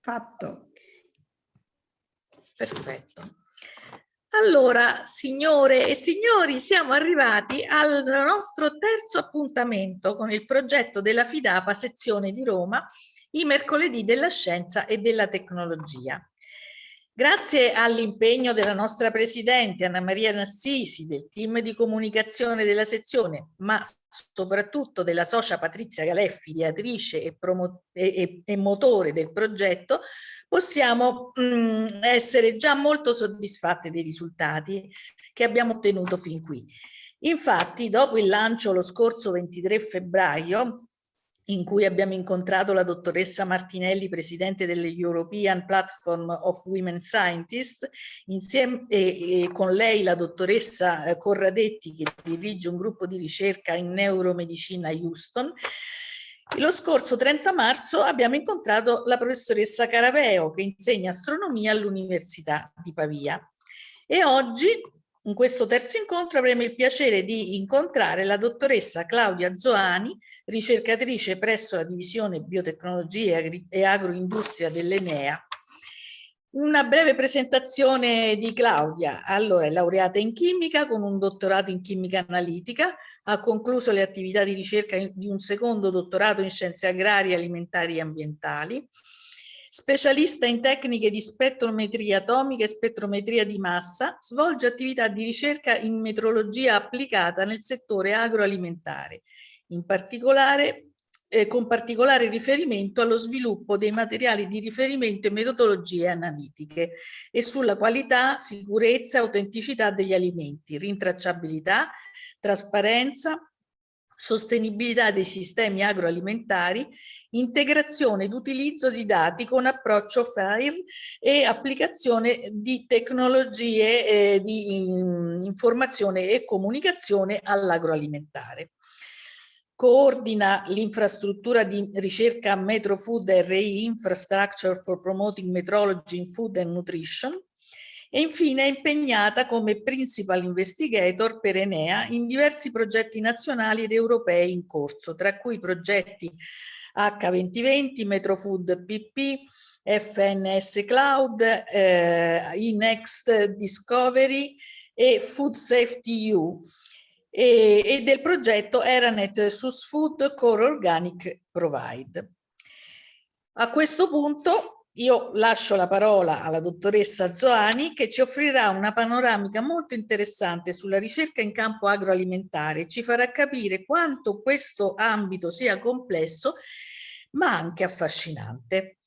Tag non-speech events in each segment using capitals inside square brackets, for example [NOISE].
Fatto. Perfetto. Allora, signore e signori, siamo arrivati al nostro terzo appuntamento con il progetto della FIDAPA sezione di Roma, i mercoledì della scienza e della tecnologia. Grazie all'impegno della nostra Presidente Anna Maria Nassisi, del team di comunicazione della sezione, ma soprattutto della socia Patrizia Galeffi, ideatrice e, e, e, motore del progetto, possiamo mh, mm, essere già molto soddisfatte dei risultati che abbiamo ottenuto fin qui. Infatti, dopo il lancio lo scorso 23 febbraio, in cui abbiamo incontrato la dottoressa Martinelli, presidente dell'European Platform of Women Scientists, insieme e, e con lei la dottoressa eh, Corradetti che dirige un gruppo di ricerca in neuromedicina a Houston. Lo scorso 30 marzo abbiamo incontrato la professoressa Caraveo che insegna astronomia all'Università di Pavia e oggi in questo terzo incontro avremo il piacere di incontrare la dottoressa Claudia Zoani, ricercatrice presso la divisione biotecnologie e agroindustria dell'Enea. Una breve presentazione di Claudia. Allora, è laureata in chimica con un dottorato in chimica analitica, ha concluso le attività di ricerca di un secondo dottorato in scienze agrarie, alimentari e ambientali, Specialista in tecniche di spettrometria atomica e spettrometria di massa, svolge attività di ricerca in metrologia applicata nel settore agroalimentare, in particolare eh, con particolare riferimento allo sviluppo dei materiali di riferimento e metodologie analitiche e sulla qualità, sicurezza e autenticità degli alimenti, rintracciabilità, trasparenza, sostenibilità dei sistemi agroalimentari, integrazione ed utilizzo di dati con approccio FAIR e applicazione di tecnologie eh, di informazione e comunicazione all'agroalimentare. Coordina l'infrastruttura di ricerca Metro Food RI Infrastructure for Promoting Metrology in Food and Nutrition, e infine è impegnata come Principal Investigator per Enea in diversi progetti nazionali ed europei in corso, tra cui progetti H2020, Metrofood PP, FNS Cloud, eh, eNext Discovery e Food Safety U e, e del progetto Eranet SUS Food Core Organic Provide. A questo punto io lascio la parola alla dottoressa Zoani che ci offrirà una panoramica molto interessante sulla ricerca in campo agroalimentare, ci farà capire quanto questo ambito sia complesso ma anche affascinante.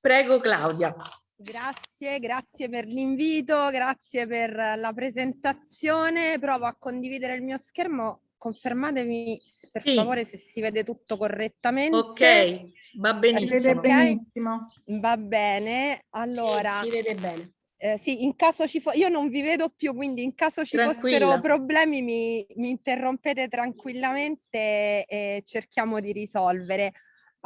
Prego Claudia. Grazie, grazie per l'invito, grazie per la presentazione. Provo a condividere il mio schermo. Confermatemi per sì. favore se si vede tutto correttamente. Ok. Va benissimo. benissimo. Va bene. Allora. Sì, si vede bene. Eh, sì, in caso ci fosse, io non vi vedo più, quindi in caso ci Tranquilla. fossero problemi mi, mi interrompete tranquillamente e cerchiamo di risolvere.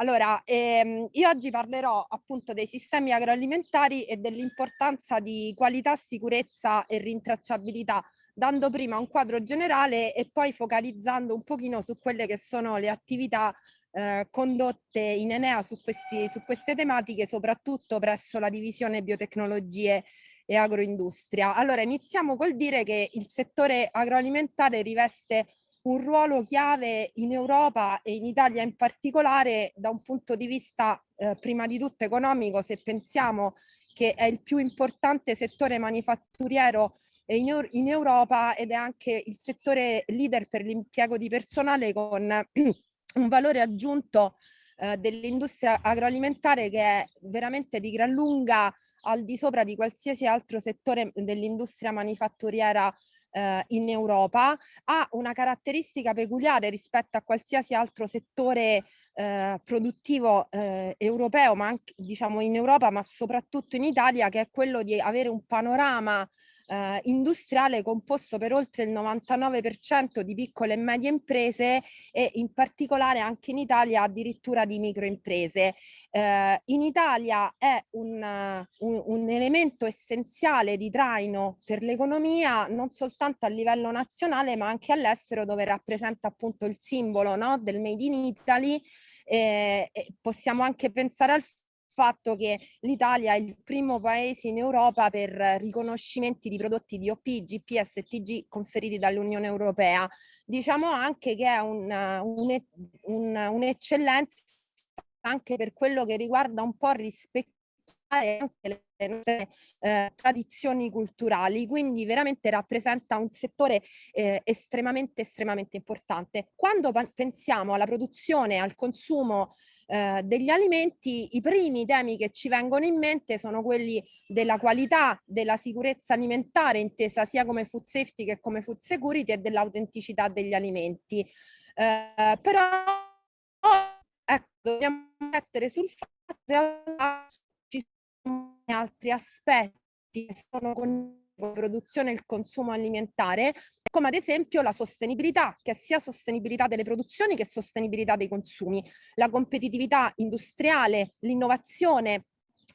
Allora, ehm, io oggi parlerò appunto dei sistemi agroalimentari e dell'importanza di qualità, sicurezza e rintracciabilità, dando prima un quadro generale e poi focalizzando un pochino su quelle che sono le attività eh, condotte in Enea su, questi, su queste tematiche, soprattutto presso la divisione biotecnologie e agroindustria. Allora iniziamo col dire che il settore agroalimentare riveste un ruolo chiave in Europa e in Italia in particolare da un punto di vista eh, prima di tutto economico se pensiamo che è il più importante settore manifatturiero in, in Europa ed è anche il settore leader per l'impiego di personale con [CLEARS THROAT] un valore aggiunto eh, dell'industria agroalimentare che è veramente di gran lunga al di sopra di qualsiasi altro settore dell'industria manifatturiera eh, in Europa, ha una caratteristica peculiare rispetto a qualsiasi altro settore eh, produttivo eh, europeo, ma anche diciamo in Europa, ma soprattutto in Italia, che è quello di avere un panorama eh, industriale composto per oltre il 99% di piccole e medie imprese e in particolare anche in Italia addirittura di microimprese. Eh, in Italia è un, un, un elemento essenziale di traino per l'economia non soltanto a livello nazionale ma anche all'estero dove rappresenta appunto il simbolo no, del Made in Italy eh, possiamo anche pensare al fatto che l'Italia è il primo paese in Europa per riconoscimenti di prodotti di OP, GPS e TG conferiti dall'Unione Europea. Diciamo anche che è un'eccellenza un, un anche per quello che riguarda un po' rispettare anche le nostre eh, tradizioni culturali, quindi veramente rappresenta un settore eh, estremamente, estremamente importante. Quando pensiamo alla produzione, al consumo eh, degli alimenti, i primi temi che ci vengono in mente sono quelli della qualità, della sicurezza alimentare, intesa sia come food safety che come food security e dell'autenticità degli alimenti. Eh, però ecco, dobbiamo mettere sul fatto che ci sono altri aspetti che sono con la produzione e il consumo alimentare, come ad esempio la sostenibilità, che sia sostenibilità delle produzioni che sostenibilità dei consumi, la competitività industriale, l'innovazione,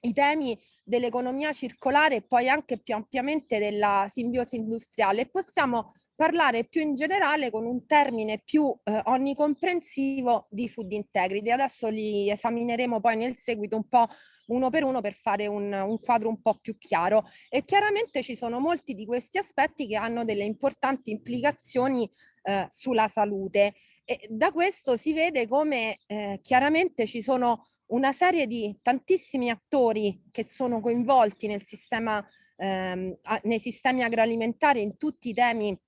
i temi dell'economia circolare e poi anche più ampiamente della simbiosi industriale. Possiamo parlare più in generale con un termine più eh, onnicomprensivo di food integrity. Adesso li esamineremo poi nel seguito un po' uno per uno per fare un, un quadro un po' più chiaro. E chiaramente ci sono molti di questi aspetti che hanno delle importanti implicazioni eh, sulla salute. E da questo si vede come eh, chiaramente ci sono una serie di tantissimi attori che sono coinvolti nel sistema, ehm, nei sistemi agroalimentari in tutti i temi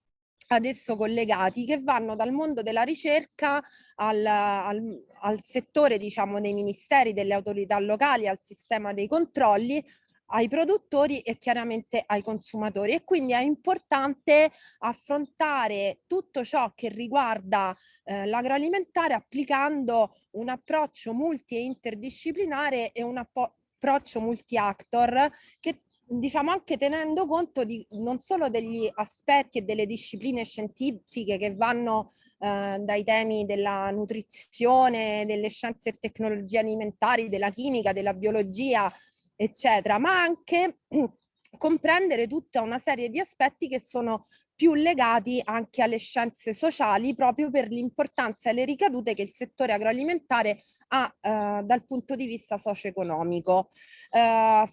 ad esso collegati che vanno dal mondo della ricerca al, al, al settore diciamo dei ministeri, delle autorità locali, al sistema dei controlli, ai produttori e chiaramente ai consumatori. E quindi è importante affrontare tutto ciò che riguarda eh, l'agroalimentare applicando un approccio multi e interdisciplinare e un approccio multi-actor che diciamo anche tenendo conto di non solo degli aspetti e delle discipline scientifiche che vanno eh, dai temi della nutrizione, delle scienze e tecnologie alimentari, della chimica, della biologia, eccetera, ma anche [CLEARS THROAT] comprendere tutta una serie di aspetti che sono più legati anche alle scienze sociali proprio per l'importanza e le ricadute che il settore agroalimentare ha eh, dal punto di vista socio-economico. Eh,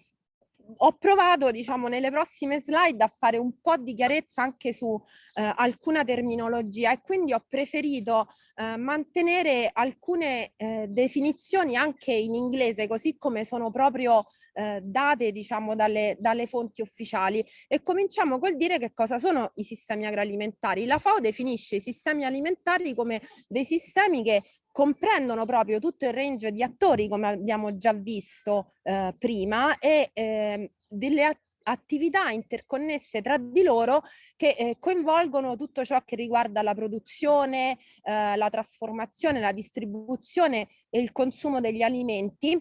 ho provato, diciamo, nelle prossime slide a fare un po' di chiarezza anche su eh, alcuna terminologia e quindi ho preferito eh, mantenere alcune eh, definizioni anche in inglese, così come sono proprio eh, date, diciamo, dalle, dalle fonti ufficiali. E cominciamo col dire che cosa sono i sistemi agroalimentari. La FAO definisce i sistemi alimentari come dei sistemi che comprendono proprio tutto il range di attori, come abbiamo già visto eh, prima, e eh, delle attività interconnesse tra di loro che eh, coinvolgono tutto ciò che riguarda la produzione, eh, la trasformazione, la distribuzione e il consumo degli alimenti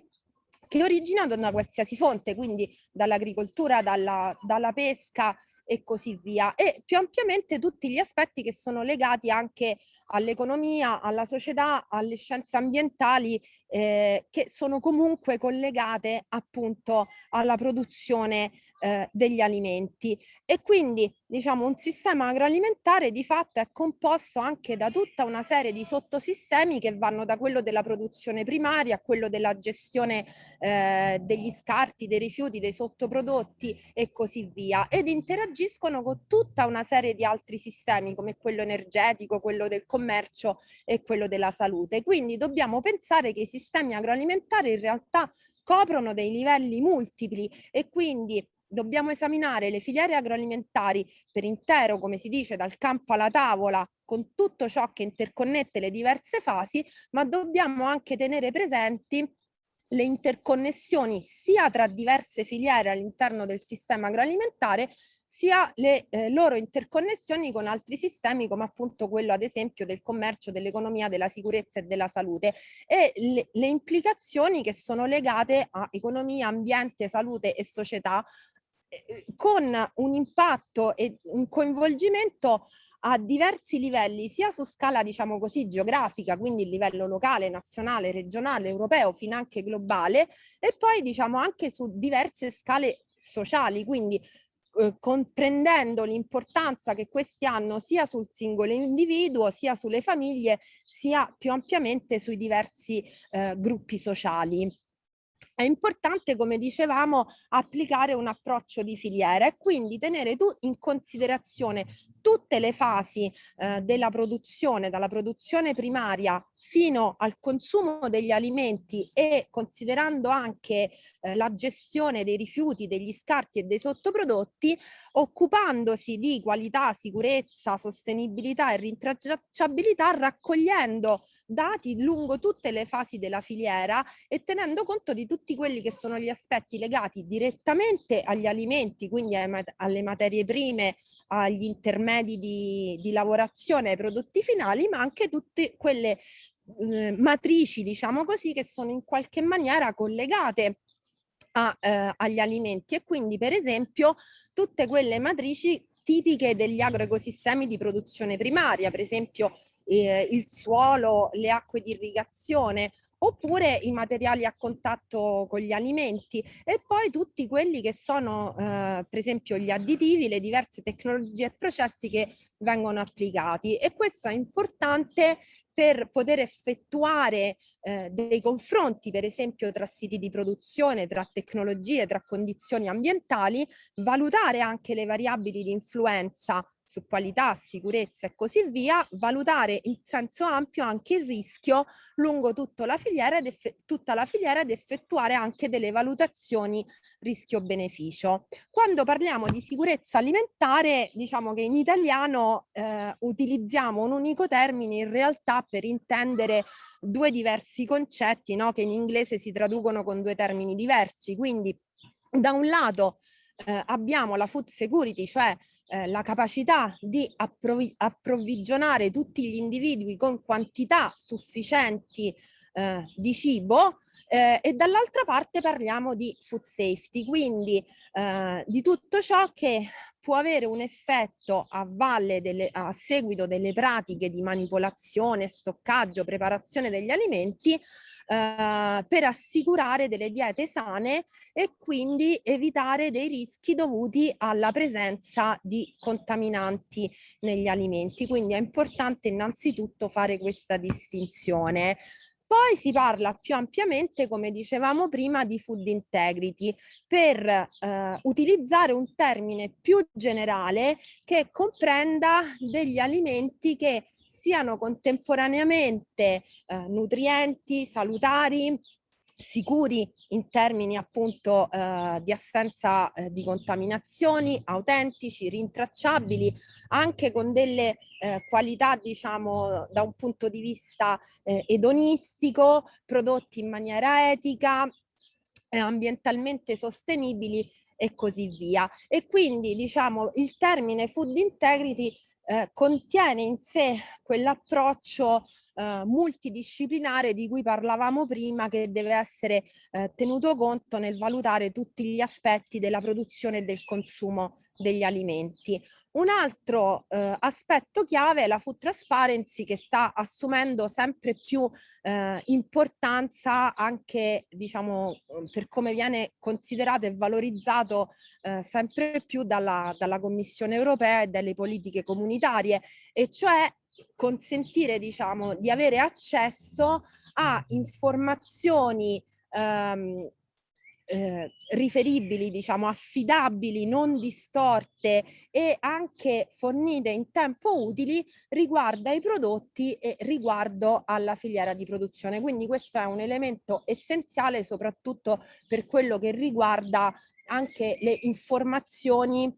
che originano da qualsiasi fonte, quindi dall'agricoltura, dalla, dalla pesca, e così via. E più ampiamente tutti gli aspetti che sono legati anche all'economia, alla società, alle scienze ambientali eh, che sono comunque collegate appunto alla produzione eh, degli alimenti. E quindi diciamo un sistema agroalimentare di fatto è composto anche da tutta una serie di sottosistemi che vanno da quello della produzione primaria a quello della gestione eh, degli scarti, dei rifiuti, dei sottoprodotti e così via ed interagiscono con tutta una serie di altri sistemi come quello energetico, quello del commercio e quello della salute. Quindi dobbiamo pensare che i sistemi agroalimentari in realtà coprono dei livelli multipli e quindi dobbiamo esaminare le filiere agroalimentari per intero, come si dice, dal campo alla tavola, con tutto ciò che interconnette le diverse fasi, ma dobbiamo anche tenere presenti le interconnessioni sia tra diverse filiere all'interno del sistema agroalimentare sia le eh, loro interconnessioni con altri sistemi come appunto quello ad esempio del commercio, dell'economia, della sicurezza e della salute e le, le implicazioni che sono legate a economia, ambiente, salute e società con un impatto e un coinvolgimento a diversi livelli, sia su scala diciamo così geografica, quindi livello locale, nazionale, regionale, europeo, fino anche globale, e poi diciamo anche su diverse scale sociali, quindi eh, comprendendo l'importanza che questi hanno sia sul singolo individuo, sia sulle famiglie, sia più ampiamente sui diversi eh, gruppi sociali. È importante, come dicevamo, applicare un approccio di filiera e quindi tenere tu in considerazione tutte le fasi eh, della produzione, dalla produzione primaria fino al consumo degli alimenti e considerando anche eh, la gestione dei rifiuti, degli scarti e dei sottoprodotti, occupandosi di qualità, sicurezza, sostenibilità e rintracciabilità, raccogliendo dati lungo tutte le fasi della filiera e tenendo conto di tutti quelli che sono gli aspetti legati direttamente agli alimenti, quindi alle materie prime, agli intermedi di, di lavorazione, ai prodotti finali, ma anche tutte quelle eh, matrici, diciamo così, che sono in qualche maniera collegate a, eh, agli alimenti. E quindi per esempio tutte quelle matrici tipiche degli agroecosistemi di produzione primaria, per esempio eh, il suolo, le acque di irrigazione oppure i materiali a contatto con gli alimenti e poi tutti quelli che sono eh, per esempio gli additivi, le diverse tecnologie e processi che vengono applicati. E questo è importante per poter effettuare eh, dei confronti, per esempio tra siti di produzione, tra tecnologie, tra condizioni ambientali, valutare anche le variabili di influenza su qualità, sicurezza e così via, valutare in senso ampio anche il rischio lungo tutta la filiera ed, tutta la filiera ed effettuare anche delle valutazioni rischio-beneficio. Quando parliamo di sicurezza alimentare, diciamo che in italiano eh, utilizziamo un unico termine in realtà per intendere due diversi concetti no? che in inglese si traducono con due termini diversi. Quindi da un lato eh, abbiamo la food security, cioè eh, la capacità di approvvi approvvigionare tutti gli individui con quantità sufficienti eh, di cibo eh, e dall'altra parte parliamo di food safety, quindi eh, di tutto ciò che può avere un effetto a valle delle, a seguito delle pratiche di manipolazione, stoccaggio, preparazione degli alimenti eh, per assicurare delle diete sane e quindi evitare dei rischi dovuti alla presenza di contaminanti negli alimenti. Quindi è importante innanzitutto fare questa distinzione. Poi si parla più ampiamente, come dicevamo prima, di food integrity per eh, utilizzare un termine più generale che comprenda degli alimenti che siano contemporaneamente eh, nutrienti, salutari, sicuri in termini appunto eh, di assenza eh, di contaminazioni, autentici, rintracciabili, anche con delle eh, qualità diciamo da un punto di vista eh, edonistico, prodotti in maniera etica, eh, ambientalmente sostenibili e così via. E quindi diciamo il termine food integrity eh, contiene in sé quell'approccio eh, multidisciplinare di cui parlavamo prima che deve essere eh, tenuto conto nel valutare tutti gli aspetti della produzione e del consumo degli alimenti. Un altro eh, aspetto chiave è la food transparency che sta assumendo sempre più eh, importanza anche diciamo per come viene considerato e valorizzato eh, sempre più dalla, dalla Commissione europea e dalle politiche comunitarie e cioè consentire diciamo di avere accesso a informazioni ehm, eh, riferibili, diciamo, affidabili, non distorte e anche fornite in tempo utili riguardo ai prodotti e riguardo alla filiera di produzione. Quindi questo è un elemento essenziale soprattutto per quello che riguarda anche le informazioni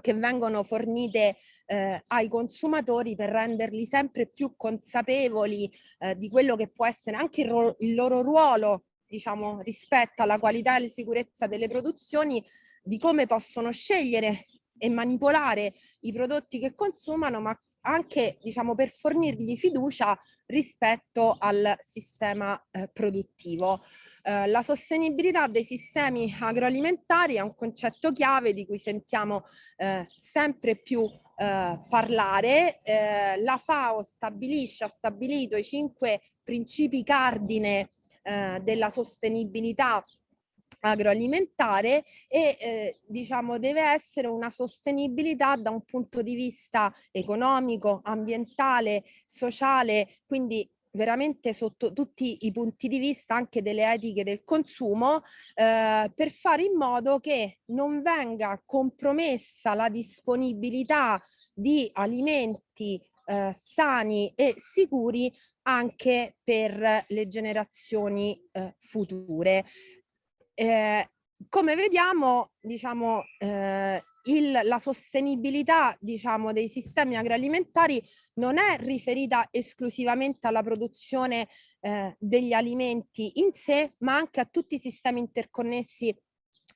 che vengono fornite eh, ai consumatori per renderli sempre più consapevoli eh, di quello che può essere anche il, il loro ruolo diciamo, rispetto alla qualità e alla sicurezza delle produzioni, di come possono scegliere e manipolare i prodotti che consumano, ma anche diciamo, per fornirgli fiducia rispetto al sistema eh, produttivo. Eh, la sostenibilità dei sistemi agroalimentari è un concetto chiave di cui sentiamo eh, sempre più eh, parlare. Eh, la FAO stabilisce, ha stabilito i cinque principi cardine eh, della sostenibilità agroalimentare e eh, diciamo deve essere una sostenibilità da un punto di vista economico, ambientale, sociale, quindi veramente sotto tutti i punti di vista anche delle etiche del consumo eh, per fare in modo che non venga compromessa la disponibilità di alimenti eh, sani e sicuri anche per le generazioni eh, future. Eh, come vediamo, diciamo, eh, il, la sostenibilità diciamo, dei sistemi agroalimentari non è riferita esclusivamente alla produzione eh, degli alimenti in sé, ma anche a tutti i sistemi interconnessi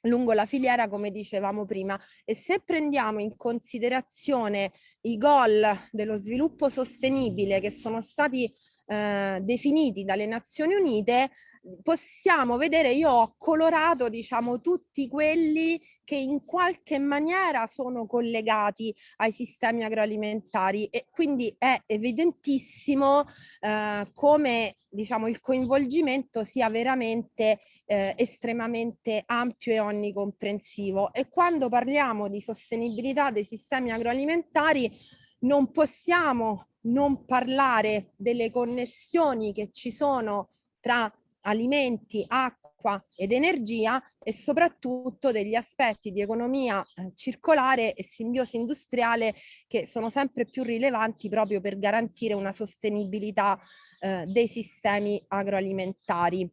lungo la filiera come dicevamo prima. E se prendiamo in considerazione i goal dello sviluppo sostenibile che sono stati eh, definiti dalle Nazioni Unite possiamo vedere, io ho colorato diciamo tutti quelli che in qualche maniera sono collegati ai sistemi agroalimentari e quindi è evidentissimo eh, come diciamo il coinvolgimento sia veramente eh, estremamente ampio e onnicomprensivo. E quando parliamo di sostenibilità dei sistemi agroalimentari non possiamo non parlare delle connessioni che ci sono tra alimenti, acqua ed energia e soprattutto degli aspetti di economia eh, circolare e simbiosi industriale che sono sempre più rilevanti proprio per garantire una sostenibilità eh, dei sistemi agroalimentari.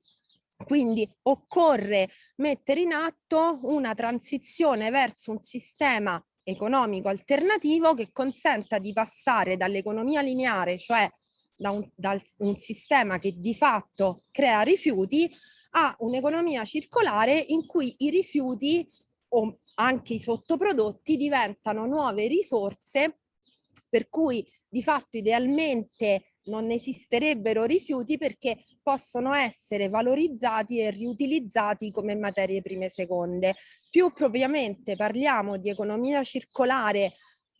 Quindi occorre mettere in atto una transizione verso un sistema economico alternativo che consenta di passare dall'economia lineare, cioè da un, da un sistema che di fatto crea rifiuti a un'economia circolare in cui i rifiuti o anche i sottoprodotti diventano nuove risorse per cui di fatto idealmente non esisterebbero rifiuti perché possono essere valorizzati e riutilizzati come materie prime seconde. Più propriamente parliamo di economia circolare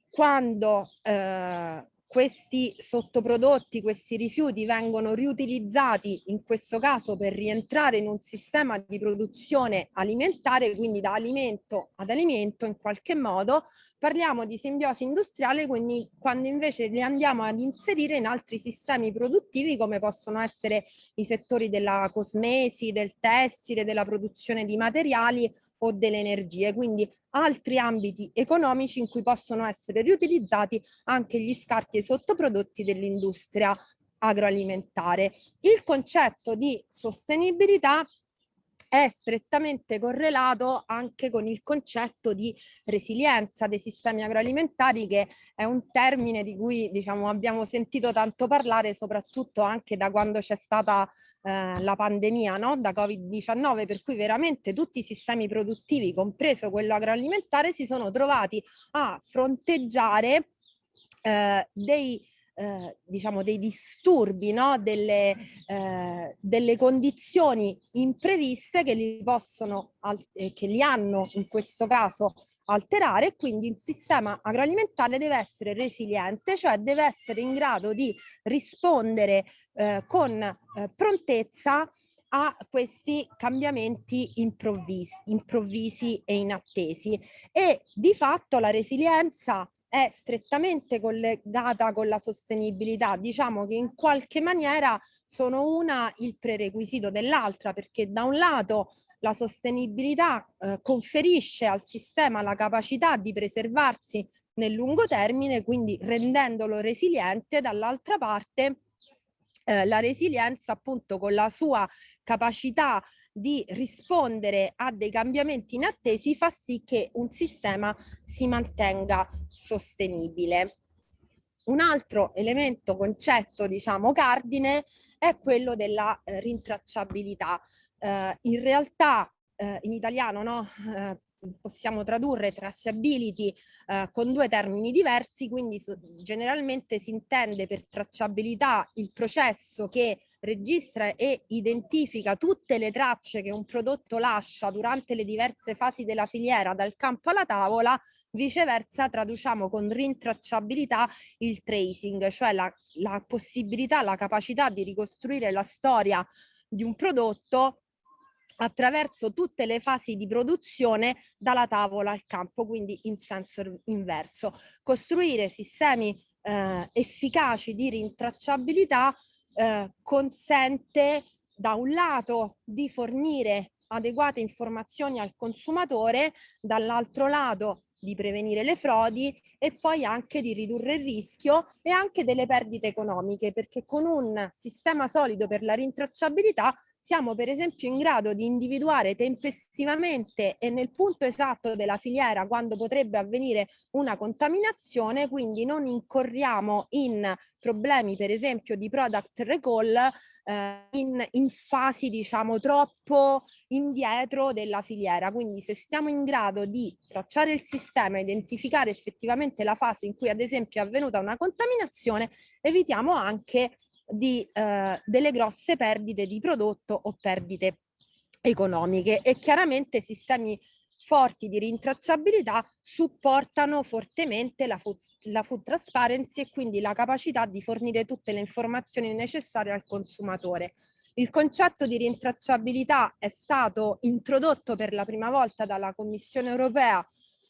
quando eh, questi sottoprodotti, questi rifiuti vengono riutilizzati in questo caso per rientrare in un sistema di produzione alimentare, quindi da alimento ad alimento in qualche modo, parliamo di simbiosi industriale quindi quando invece li andiamo ad inserire in altri sistemi produttivi come possono essere i settori della cosmesi, del tessile, della produzione di materiali o delle energie, quindi altri ambiti economici in cui possono essere riutilizzati anche gli scarti e i sottoprodotti dell'industria agroalimentare. Il concetto di sostenibilità è strettamente correlato anche con il concetto di resilienza dei sistemi agroalimentari che è un termine di cui diciamo, abbiamo sentito tanto parlare soprattutto anche da quando c'è stata eh, la pandemia no? da Covid-19 per cui veramente tutti i sistemi produttivi compreso quello agroalimentare si sono trovati a fronteggiare eh, dei eh, diciamo dei disturbi, no? delle, eh, delle condizioni impreviste che li possono, eh, che li hanno in questo caso alterare e quindi il sistema agroalimentare deve essere resiliente, cioè deve essere in grado di rispondere eh, con eh, prontezza a questi cambiamenti improvvisi, improvvisi e inattesi e di fatto la resilienza è strettamente collegata con la sostenibilità. Diciamo che in qualche maniera sono una il prerequisito dell'altra perché da un lato la sostenibilità eh, conferisce al sistema la capacità di preservarsi nel lungo termine, quindi rendendolo resiliente, dall'altra parte eh, la resilienza appunto con la sua capacità di rispondere a dei cambiamenti inattesi fa sì che un sistema si mantenga sostenibile. Un altro elemento, concetto, diciamo, cardine è quello della eh, rintracciabilità. Eh, in realtà eh, in italiano no, eh, possiamo tradurre traceability eh, con due termini diversi, quindi generalmente si intende per tracciabilità il processo che registra e identifica tutte le tracce che un prodotto lascia durante le diverse fasi della filiera dal campo alla tavola, viceversa traduciamo con rintracciabilità il tracing, cioè la, la possibilità, la capacità di ricostruire la storia di un prodotto attraverso tutte le fasi di produzione dalla tavola al campo, quindi in senso inverso. Costruire sistemi eh, efficaci di rintracciabilità eh, consente da un lato di fornire adeguate informazioni al consumatore, dall'altro lato di prevenire le frodi e poi anche di ridurre il rischio e anche delle perdite economiche, perché con un sistema solido per la rintracciabilità siamo per esempio in grado di individuare tempestivamente e nel punto esatto della filiera quando potrebbe avvenire una contaminazione, quindi non incorriamo in problemi per esempio di product recall eh, in, in fasi diciamo troppo indietro della filiera. Quindi se siamo in grado di tracciare il sistema, identificare effettivamente la fase in cui ad esempio è avvenuta una contaminazione, evitiamo anche di, eh, delle grosse perdite di prodotto o perdite economiche e chiaramente sistemi forti di rintracciabilità supportano fortemente la food, la food transparency e quindi la capacità di fornire tutte le informazioni necessarie al consumatore. Il concetto di rintracciabilità è stato introdotto per la prima volta dalla Commissione europea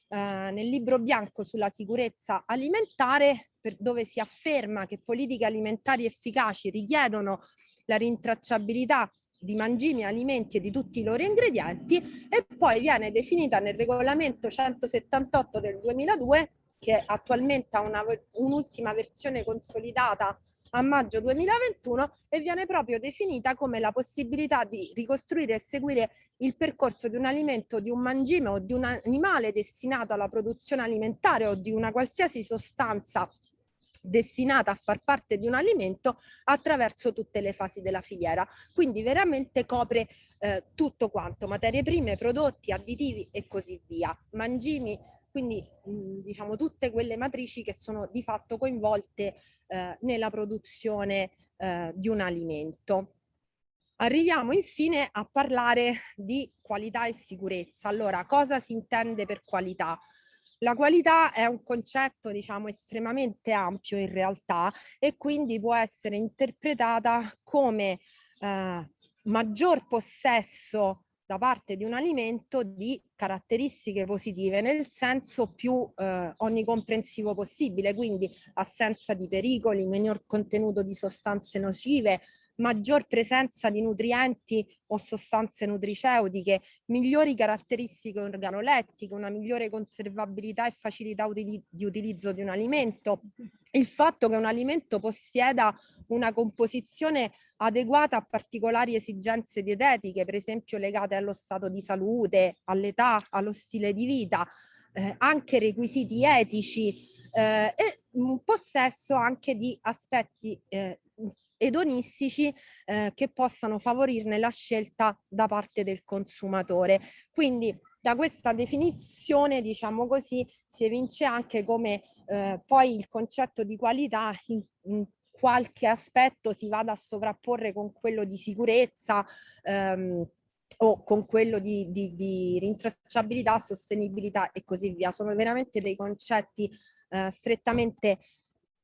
eh, nel libro bianco sulla sicurezza alimentare per, dove si afferma che politiche alimentari efficaci richiedono la rintracciabilità di mangimi, alimenti e di tutti i loro ingredienti e poi viene definita nel regolamento 178 del 2002 che attualmente ha un'ultima versione consolidata a maggio 2021 e viene proprio definita come la possibilità di ricostruire e seguire il percorso di un alimento, di un mangime o di un animale destinato alla produzione alimentare o di una qualsiasi sostanza destinata a far parte di un alimento attraverso tutte le fasi della filiera. Quindi veramente copre eh, tutto quanto, materie prime, prodotti, additivi e così via. Mangimi, quindi mh, diciamo tutte quelle matrici che sono di fatto coinvolte eh, nella produzione eh, di un alimento. Arriviamo infine a parlare di qualità e sicurezza. Allora, cosa si intende per qualità? La qualità è un concetto, diciamo, estremamente ampio in realtà e quindi può essere interpretata come eh, maggior possesso da parte di un alimento di caratteristiche positive nel senso più eh, onnicomprensivo possibile, quindi assenza di pericoli, minor contenuto di sostanze nocive, maggior presenza di nutrienti o sostanze nutriceutiche, migliori caratteristiche organolettiche, una migliore conservabilità e facilità utili di utilizzo di un alimento, il fatto che un alimento possieda una composizione adeguata a particolari esigenze dietetiche, per esempio legate allo stato di salute, all'età, allo stile di vita, eh, anche requisiti etici eh, e un possesso anche di aspetti eh, edonistici eh, che possano favorirne la scelta da parte del consumatore. Quindi da questa definizione, diciamo così, si evince anche come eh, poi il concetto di qualità in, in qualche aspetto si vada a sovrapporre con quello di sicurezza ehm, o con quello di, di, di, rintracciabilità, sostenibilità e così via. Sono veramente dei concetti eh, strettamente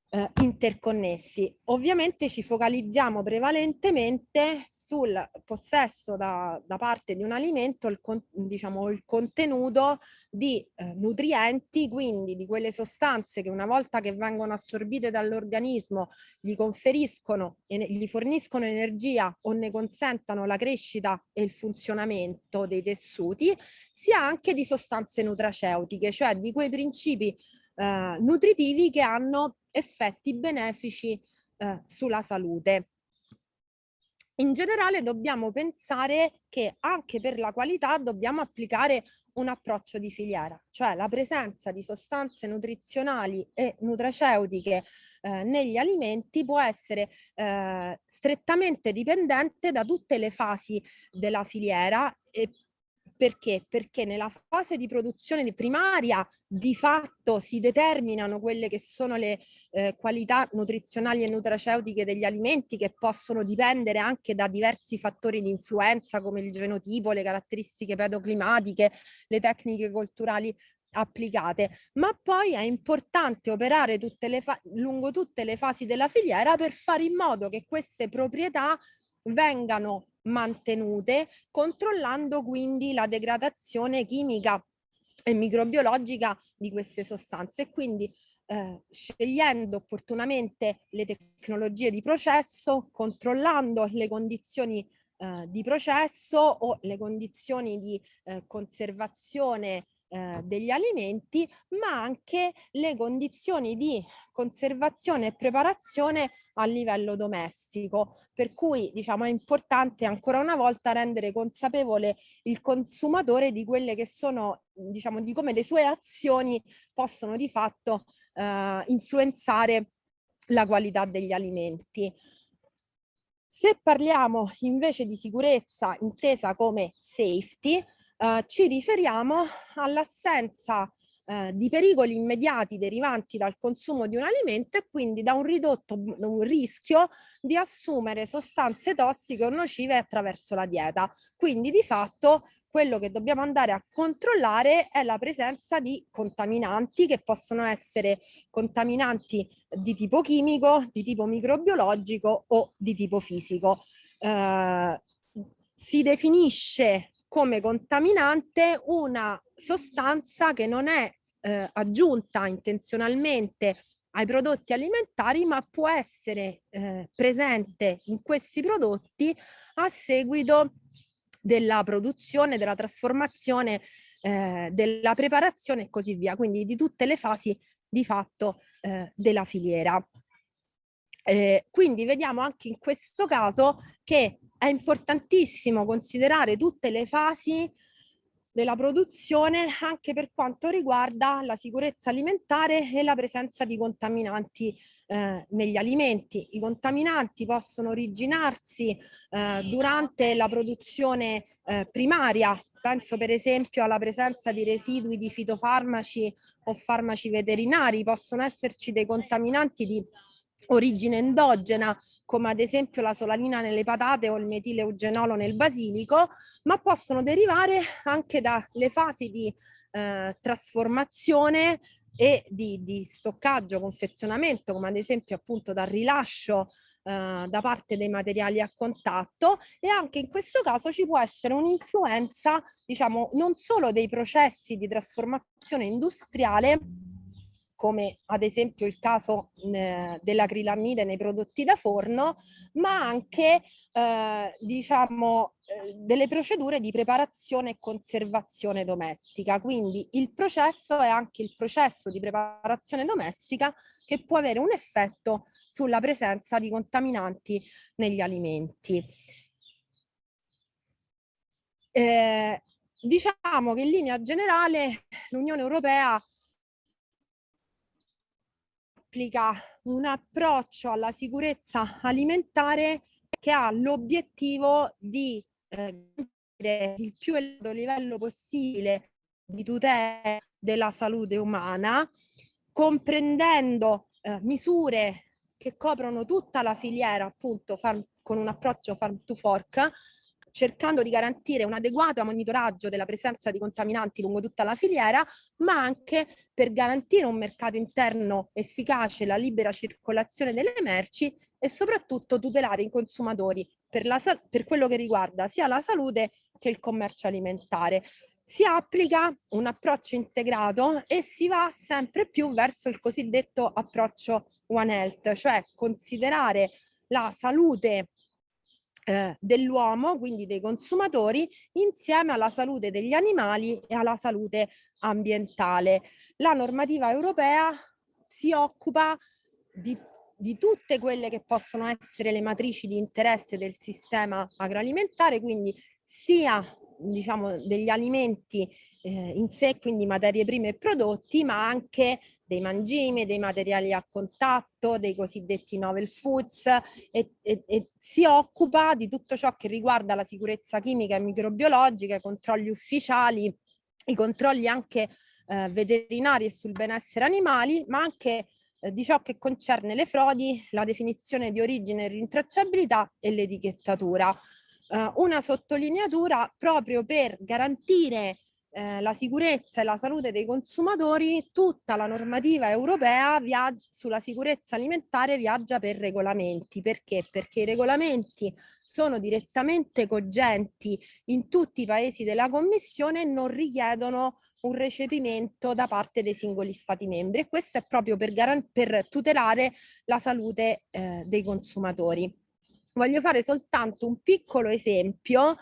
eh, interconnessi. Ovviamente ci focalizziamo prevalentemente sul possesso da, da parte di un alimento, il, con, diciamo, il contenuto di eh, nutrienti, quindi di quelle sostanze che una volta che vengono assorbite dall'organismo gli conferiscono e gli forniscono energia o ne consentano la crescita e il funzionamento dei tessuti, sia anche di sostanze nutraceutiche, cioè di quei principi eh, nutritivi che hanno effetti benefici eh, sulla salute. In generale dobbiamo pensare che anche per la qualità dobbiamo applicare un approccio di filiera, cioè la presenza di sostanze nutrizionali e nutraceutiche eh, negli alimenti può essere eh, strettamente dipendente da tutte le fasi della filiera e perché? Perché nella fase di produzione primaria di fatto si determinano quelle che sono le eh, qualità nutrizionali e nutraceutiche degli alimenti che possono dipendere anche da diversi fattori di influenza come il genotipo, le caratteristiche pedoclimatiche, le tecniche culturali applicate, ma poi è importante operare tutte le lungo tutte le fasi della filiera per fare in modo che queste proprietà vengano mantenute, controllando quindi la degradazione chimica e microbiologica di queste sostanze. Quindi eh, scegliendo opportunamente le tecnologie di processo, controllando le condizioni eh, di processo o le condizioni di eh, conservazione eh, degli alimenti, ma anche le condizioni di conservazione e preparazione a livello domestico. Per cui diciamo è importante ancora una volta rendere consapevole il consumatore di quelle che sono, diciamo, di come le sue azioni possono di fatto eh, influenzare la qualità degli alimenti. Se parliamo invece di sicurezza intesa come safety, eh, ci riferiamo all'assenza eh, di pericoli immediati derivanti dal consumo di un alimento e quindi da un ridotto un rischio di assumere sostanze tossiche o nocive attraverso la dieta. Quindi di fatto quello che dobbiamo andare a controllare è la presenza di contaminanti che possono essere contaminanti di tipo chimico, di tipo microbiologico o di tipo fisico. Eh, si definisce come contaminante una sostanza che non è eh, aggiunta intenzionalmente ai prodotti alimentari ma può essere eh, presente in questi prodotti a seguito della produzione, della trasformazione, eh, della preparazione e così via, quindi di tutte le fasi di fatto eh, della filiera. Eh, quindi vediamo anche in questo caso che è importantissimo considerare tutte le fasi della produzione anche per quanto riguarda la sicurezza alimentare e la presenza di contaminanti eh, negli alimenti. I contaminanti possono originarsi eh, durante la produzione eh, primaria, penso per esempio alla presenza di residui di fitofarmaci o farmaci veterinari, possono esserci dei contaminanti di origine endogena come ad esempio la solanina nelle patate o il metileugenolo nel basilico, ma possono derivare anche dalle fasi di eh, trasformazione e di, di, stoccaggio, confezionamento, come ad esempio appunto dal rilascio eh, da parte dei materiali a contatto. E anche in questo caso ci può essere un'influenza, diciamo, non solo dei processi di trasformazione industriale, come ad esempio il caso eh, dell'acrilamide nei prodotti da forno, ma anche eh, diciamo eh, delle procedure di preparazione e conservazione domestica. Quindi il processo è anche il processo di preparazione domestica che può avere un effetto sulla presenza di contaminanti negli alimenti. Eh, diciamo che in linea generale l'Unione Europea applica un approccio alla sicurezza alimentare che ha l'obiettivo di eh, il più elevato livello possibile di tutela della salute umana, comprendendo eh, misure che coprono tutta la filiera, appunto farm, con un approccio farm to fork, cercando di garantire un adeguato monitoraggio della presenza di contaminanti lungo tutta la filiera, ma anche per garantire un mercato interno efficace, la libera circolazione delle merci e soprattutto tutelare i consumatori per, la, per quello che riguarda sia la salute che il commercio alimentare. Si applica un approccio integrato e si va sempre più verso il cosiddetto approccio One Health, cioè considerare la salute eh, dell'uomo, quindi dei consumatori, insieme alla salute degli animali e alla salute ambientale. La normativa europea si occupa di, di tutte quelle che possono essere le matrici di interesse del sistema agroalimentare, quindi sia diciamo, degli alimenti eh, in sé, quindi materie prime e prodotti, ma anche dei mangimi, dei materiali a contatto, dei cosiddetti novel foods e, e, e, si occupa di tutto ciò che riguarda la sicurezza chimica e microbiologica, i controlli ufficiali, i controlli anche eh, veterinari e sul benessere animali, ma anche eh, di ciò che concerne le frodi, la definizione di origine e rintracciabilità e l'etichettatura. Uh, una sottolineatura proprio per garantire eh, la sicurezza e la salute dei consumatori, tutta la normativa europea sulla sicurezza alimentare viaggia per regolamenti. Perché? Perché i regolamenti sono direttamente cogenti in tutti i paesi della Commissione e non richiedono un recepimento da parte dei singoli Stati membri e questo è proprio per, per tutelare la salute eh, dei consumatori. Voglio fare soltanto un piccolo esempio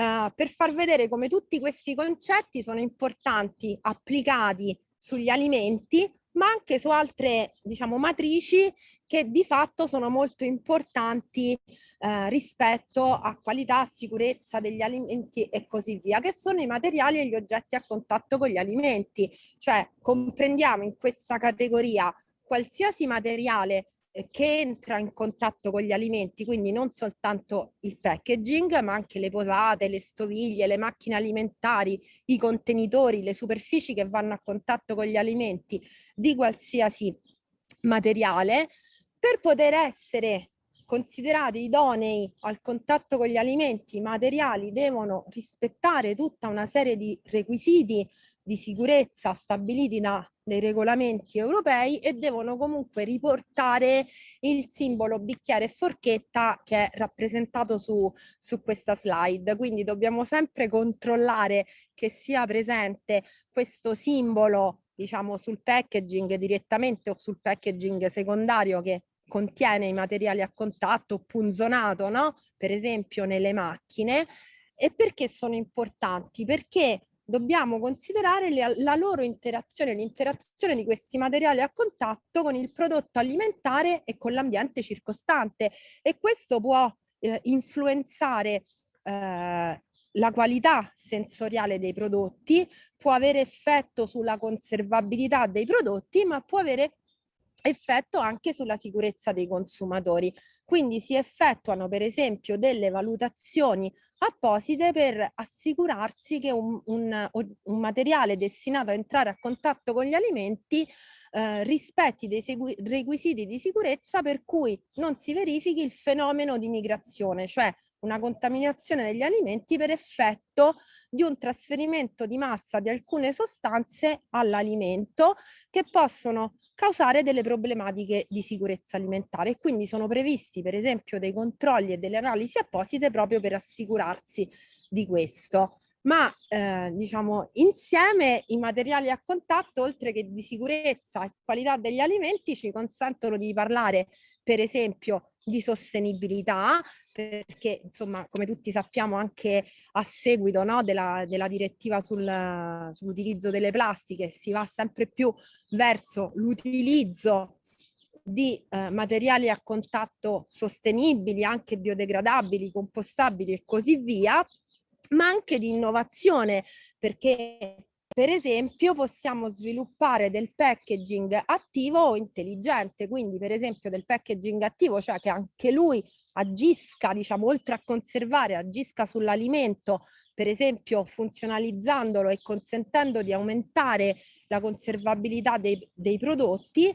eh, per far vedere come tutti questi concetti sono importanti applicati sugli alimenti ma anche su altre diciamo matrici che di fatto sono molto importanti eh, rispetto a qualità, sicurezza degli alimenti e così via, che sono i materiali e gli oggetti a contatto con gli alimenti. Cioè comprendiamo in questa categoria qualsiasi materiale che entra in contatto con gli alimenti, quindi non soltanto il packaging, ma anche le posate, le stoviglie, le macchine alimentari, i contenitori, le superfici che vanno a contatto con gli alimenti di qualsiasi materiale, per poter essere considerati idonei al contatto con gli alimenti, i materiali devono rispettare tutta una serie di requisiti di sicurezza stabiliti da dei regolamenti europei e devono comunque riportare il simbolo bicchiere e forchetta che è rappresentato su, su questa slide. Quindi dobbiamo sempre controllare che sia presente questo simbolo diciamo sul packaging direttamente o sul packaging secondario che contiene i materiali a contatto punzonato, no? Per esempio nelle macchine. E perché sono importanti? Perché dobbiamo considerare le, la loro interazione, l'interazione di questi materiali a contatto con il prodotto alimentare e con l'ambiente circostante. E questo può eh, influenzare eh, la qualità sensoriale dei prodotti, può avere effetto sulla conservabilità dei prodotti, ma può avere effetto anche sulla sicurezza dei consumatori. Quindi si effettuano per esempio delle valutazioni apposite per assicurarsi che un, un, un materiale destinato a entrare a contatto con gli alimenti eh, rispetti dei requisiti di sicurezza per cui non si verifichi il fenomeno di migrazione, cioè una contaminazione degli alimenti per effetto di un trasferimento di massa di alcune sostanze all'alimento che possono causare delle problematiche di sicurezza alimentare. E quindi sono previsti per esempio dei controlli e delle analisi apposite proprio per assicurarsi di questo. Ma eh, diciamo insieme i materiali a contatto oltre che di sicurezza e qualità degli alimenti ci consentono di parlare per esempio di sostenibilità perché insomma come tutti sappiamo anche a seguito no, della, della, direttiva sul, sull'utilizzo delle plastiche si va sempre più verso l'utilizzo di eh, materiali a contatto sostenibili, anche biodegradabili, compostabili e così via, ma anche di innovazione perché per esempio possiamo sviluppare del packaging attivo o intelligente, quindi per esempio del packaging attivo, cioè che anche lui agisca, diciamo, oltre a conservare, agisca sull'alimento, per esempio funzionalizzandolo e consentendo di aumentare la conservabilità dei, dei prodotti,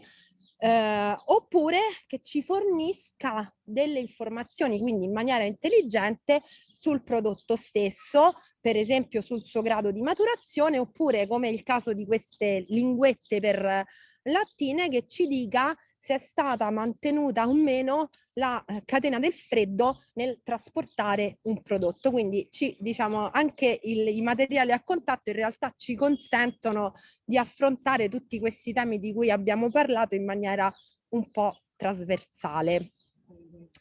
eh, oppure che ci fornisca delle informazioni, quindi in maniera intelligente, sul prodotto stesso, per esempio sul suo grado di maturazione, oppure come il caso di queste linguette per lattine che ci dica se è stata mantenuta o meno la eh, catena del freddo nel trasportare un prodotto. Quindi ci, diciamo, anche il, i materiali a contatto in realtà ci consentono di affrontare tutti questi temi di cui abbiamo parlato in maniera un po' trasversale.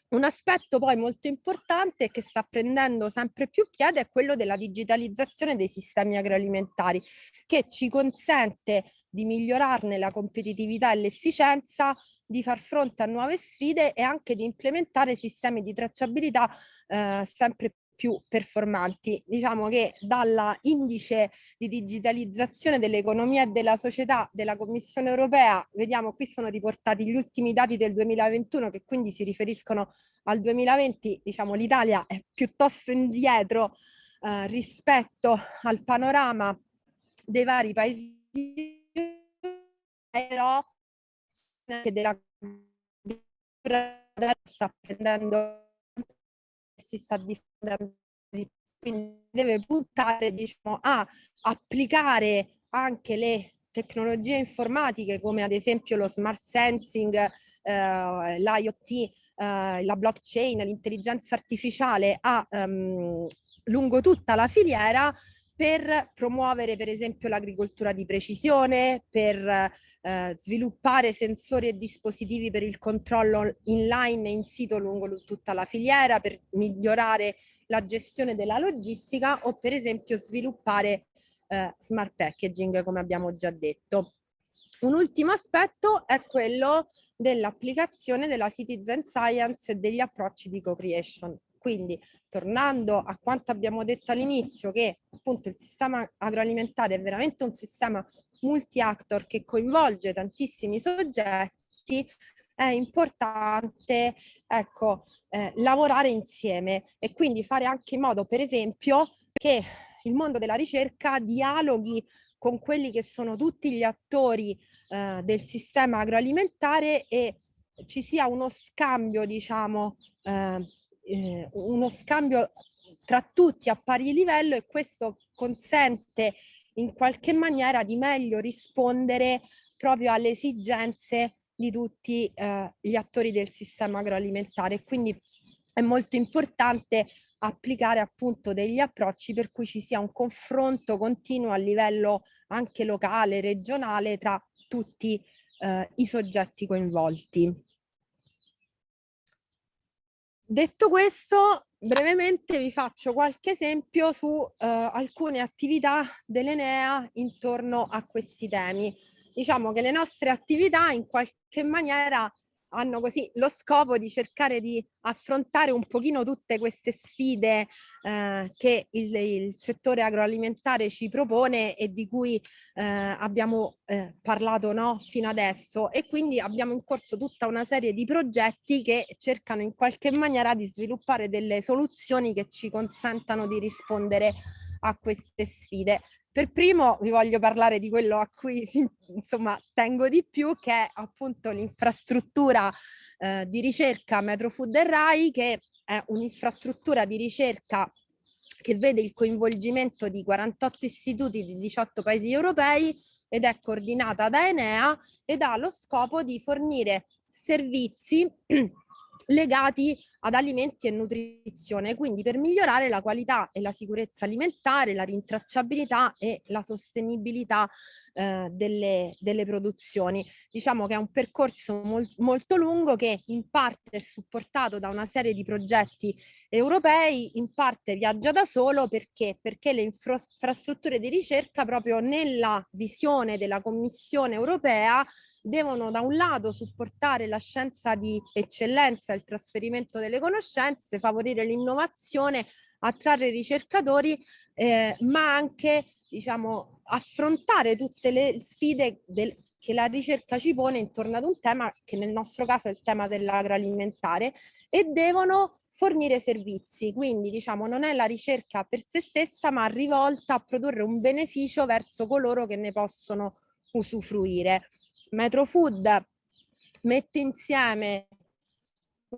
Un aspetto poi molto importante che sta prendendo sempre più piede è quello della digitalizzazione dei sistemi agroalimentari che ci consente di migliorarne la competitività e l'efficienza, di far fronte a nuove sfide e anche di implementare sistemi di tracciabilità eh, sempre più performanti. Diciamo che dalla indice di digitalizzazione dell'economia e della società della Commissione europea, vediamo qui sono riportati gli ultimi dati del 2021 che quindi si riferiscono al 2020, diciamo l'Italia è piuttosto indietro eh, rispetto al panorama dei vari paesi però anche della sta prendendo si sta diffondendo di quindi deve puntare diciamo, a applicare anche le tecnologie informatiche come ad esempio lo smart sensing, eh, l'IoT, eh, la blockchain, l'intelligenza artificiale a, um, lungo tutta la filiera per promuovere per esempio l'agricoltura di precisione, per eh, sviluppare sensori e dispositivi per il controllo inline e in sito lungo tutta la filiera, per migliorare la gestione della logistica o per esempio sviluppare eh, smart packaging come abbiamo già detto. Un ultimo aspetto è quello dell'applicazione della citizen science e degli approcci di co-creation. Quindi tornando a quanto abbiamo detto all'inizio che appunto il sistema agroalimentare è veramente un sistema multi-actor che coinvolge tantissimi soggetti, è importante ecco, eh, lavorare insieme e quindi fare anche in modo, per esempio, che il mondo della ricerca dialoghi con quelli che sono tutti gli attori eh, del sistema agroalimentare e ci sia uno scambio, diciamo, eh, eh, uno scambio tra tutti a pari livello e questo consente in qualche maniera di meglio rispondere proprio alle esigenze di tutti eh, gli attori del sistema agroalimentare. Quindi è molto importante applicare appunto degli approcci per cui ci sia un confronto continuo a livello anche locale, regionale tra tutti eh, i soggetti coinvolti. Detto questo, brevemente vi faccio qualche esempio su eh, alcune attività dell'Enea intorno a questi temi. Diciamo che le nostre attività in qualche maniera hanno così lo scopo di cercare di affrontare un pochino tutte queste sfide eh, che il, il, settore agroalimentare ci propone e di cui eh, abbiamo eh, parlato no, fino adesso e quindi abbiamo in corso tutta una serie di progetti che cercano in qualche maniera di sviluppare delle soluzioni che ci consentano di rispondere a queste sfide. Per primo vi voglio parlare di quello a cui insomma tengo di più che è appunto l'infrastruttura eh, di ricerca Metrofood e RAI che è un'infrastruttura di ricerca che vede il coinvolgimento di 48 istituti di 18 paesi europei ed è coordinata da Enea ed ha lo scopo di fornire servizi [CLEARS THROAT] legati ad alimenti e nutrizione, quindi per migliorare la qualità e la sicurezza alimentare, la rintracciabilità e la sostenibilità eh, delle, delle, produzioni. Diciamo che è un percorso mol molto lungo che in parte è supportato da una serie di progetti europei, in parte viaggia da solo perché, perché le infrastrutture di ricerca proprio nella visione della Commissione europea devono da un lato supportare la scienza di eccellenza, il trasferimento delle conoscenze, favorire l'innovazione, attrarre ricercatori, eh, ma anche diciamo, affrontare tutte le sfide del, che la ricerca ci pone intorno ad un tema che nel nostro caso è il tema dell'agroalimentare e devono fornire servizi, quindi diciamo non è la ricerca per se stessa ma rivolta a produrre un beneficio verso coloro che ne possono usufruire. Metrofood mette insieme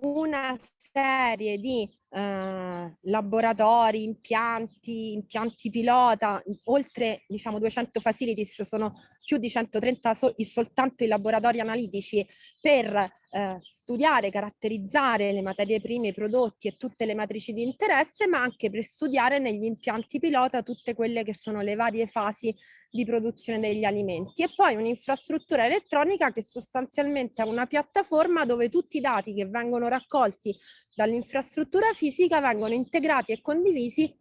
una serie di eh, laboratori, impianti, impianti pilota, oltre diciamo 200 facilities, sono più di 130 so soltanto i laboratori analitici per eh, studiare, caratterizzare le materie prime, i prodotti e tutte le matrici di interesse, ma anche per studiare negli impianti pilota tutte quelle che sono le varie fasi di produzione degli alimenti. E poi un'infrastruttura elettronica che sostanzialmente è una piattaforma dove tutti i dati che vengono raccolti dall'infrastruttura fisica vengono integrati e condivisi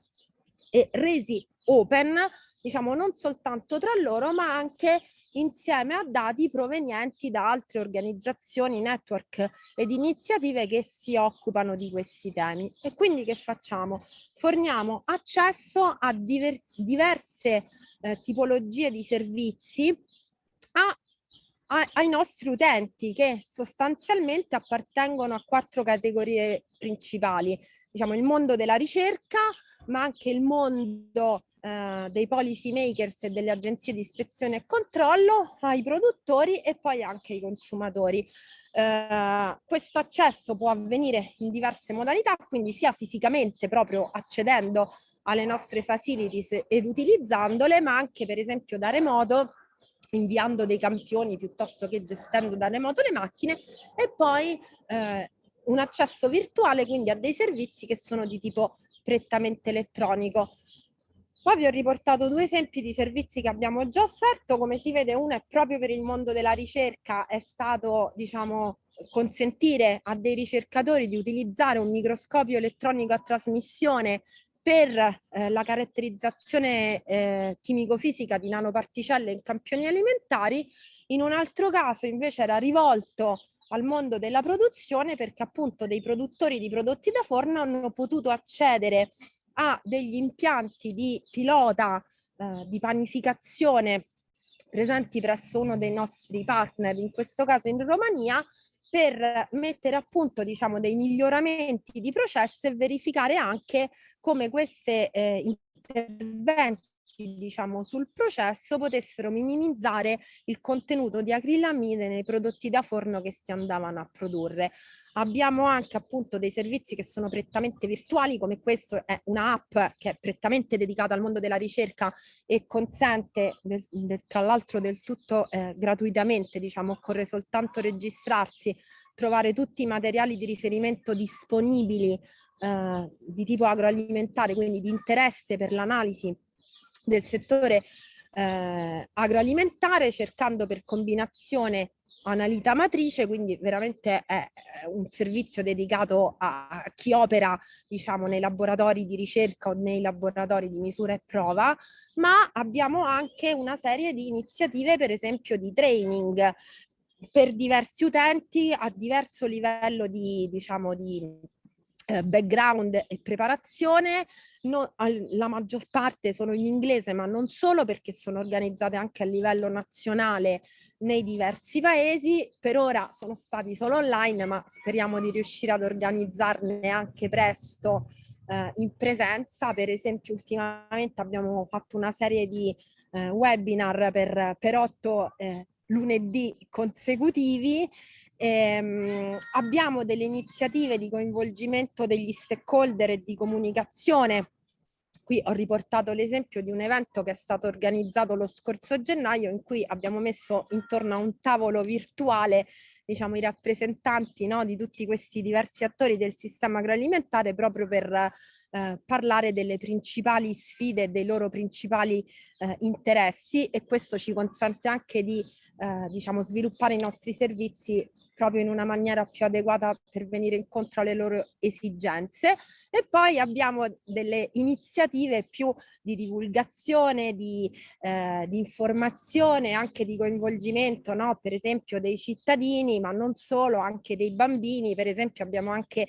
e resi open, diciamo non soltanto tra loro, ma anche insieme a dati provenienti da altre organizzazioni, network ed iniziative che si occupano di questi temi. E quindi che facciamo? Forniamo accesso a diver diverse eh, tipologie di servizi ai nostri utenti che sostanzialmente appartengono a quattro categorie principali. Diciamo il mondo della ricerca, ma anche il mondo eh, dei policy makers e delle agenzie di ispezione e controllo, ai produttori e poi anche ai consumatori. Eh, questo accesso può avvenire in diverse modalità, quindi sia fisicamente proprio accedendo alle nostre facilities ed utilizzandole, ma anche per esempio da remoto inviando dei campioni piuttosto che gestendo da remoto le macchine e poi eh, un accesso virtuale quindi a dei servizi che sono di tipo prettamente elettronico. Qua vi ho riportato due esempi di servizi che abbiamo già offerto, come si vede uno è proprio per il mondo della ricerca, è stato diciamo consentire a dei ricercatori di utilizzare un microscopio elettronico a trasmissione per eh, la caratterizzazione eh, chimico-fisica di nanoparticelle in campioni alimentari, in un altro caso invece era rivolto al mondo della produzione perché appunto dei produttori di prodotti da forno hanno potuto accedere a degli impianti di pilota eh, di panificazione presenti presso uno dei nostri partner, in questo caso in Romania, per mettere a punto diciamo, dei miglioramenti di processo e verificare anche come questi eh, interventi diciamo, sul processo potessero minimizzare il contenuto di acrilamide nei prodotti da forno che si andavano a produrre. Abbiamo anche appunto dei servizi che sono prettamente virtuali, come questo è un'app che è prettamente dedicata al mondo della ricerca e consente, del, del, tra l'altro del tutto eh, gratuitamente, diciamo, occorre soltanto registrarsi, trovare tutti i materiali di riferimento disponibili eh, di tipo agroalimentare, quindi di interesse per l'analisi del settore eh, agroalimentare, cercando per combinazione analita matrice, quindi veramente è un servizio dedicato a chi opera diciamo, nei laboratori di ricerca o nei laboratori di misura e prova, ma abbiamo anche una serie di iniziative, per esempio di training per diversi utenti a diverso livello di, diciamo, di eh, background e preparazione, no, la maggior parte sono in inglese ma non solo perché sono organizzate anche a livello nazionale nei diversi paesi, per ora sono stati solo online ma speriamo di riuscire ad organizzarne anche presto eh, in presenza, per esempio ultimamente abbiamo fatto una serie di eh, webinar per, per otto eh, lunedì consecutivi Ehm, abbiamo delle iniziative di coinvolgimento degli stakeholder e di comunicazione. Qui ho riportato l'esempio di un evento che è stato organizzato lo scorso gennaio in cui abbiamo messo intorno a un tavolo virtuale diciamo, i rappresentanti no, di tutti questi diversi attori del sistema agroalimentare proprio per eh, parlare delle principali sfide dei loro principali eh, interessi e questo ci consente anche di eh, diciamo, sviluppare i nostri servizi proprio in una maniera più adeguata per venire incontro alle loro esigenze e poi abbiamo delle iniziative più di divulgazione, di, eh, di informazione, anche di coinvolgimento, no? per esempio dei cittadini, ma non solo, anche dei bambini, per esempio abbiamo anche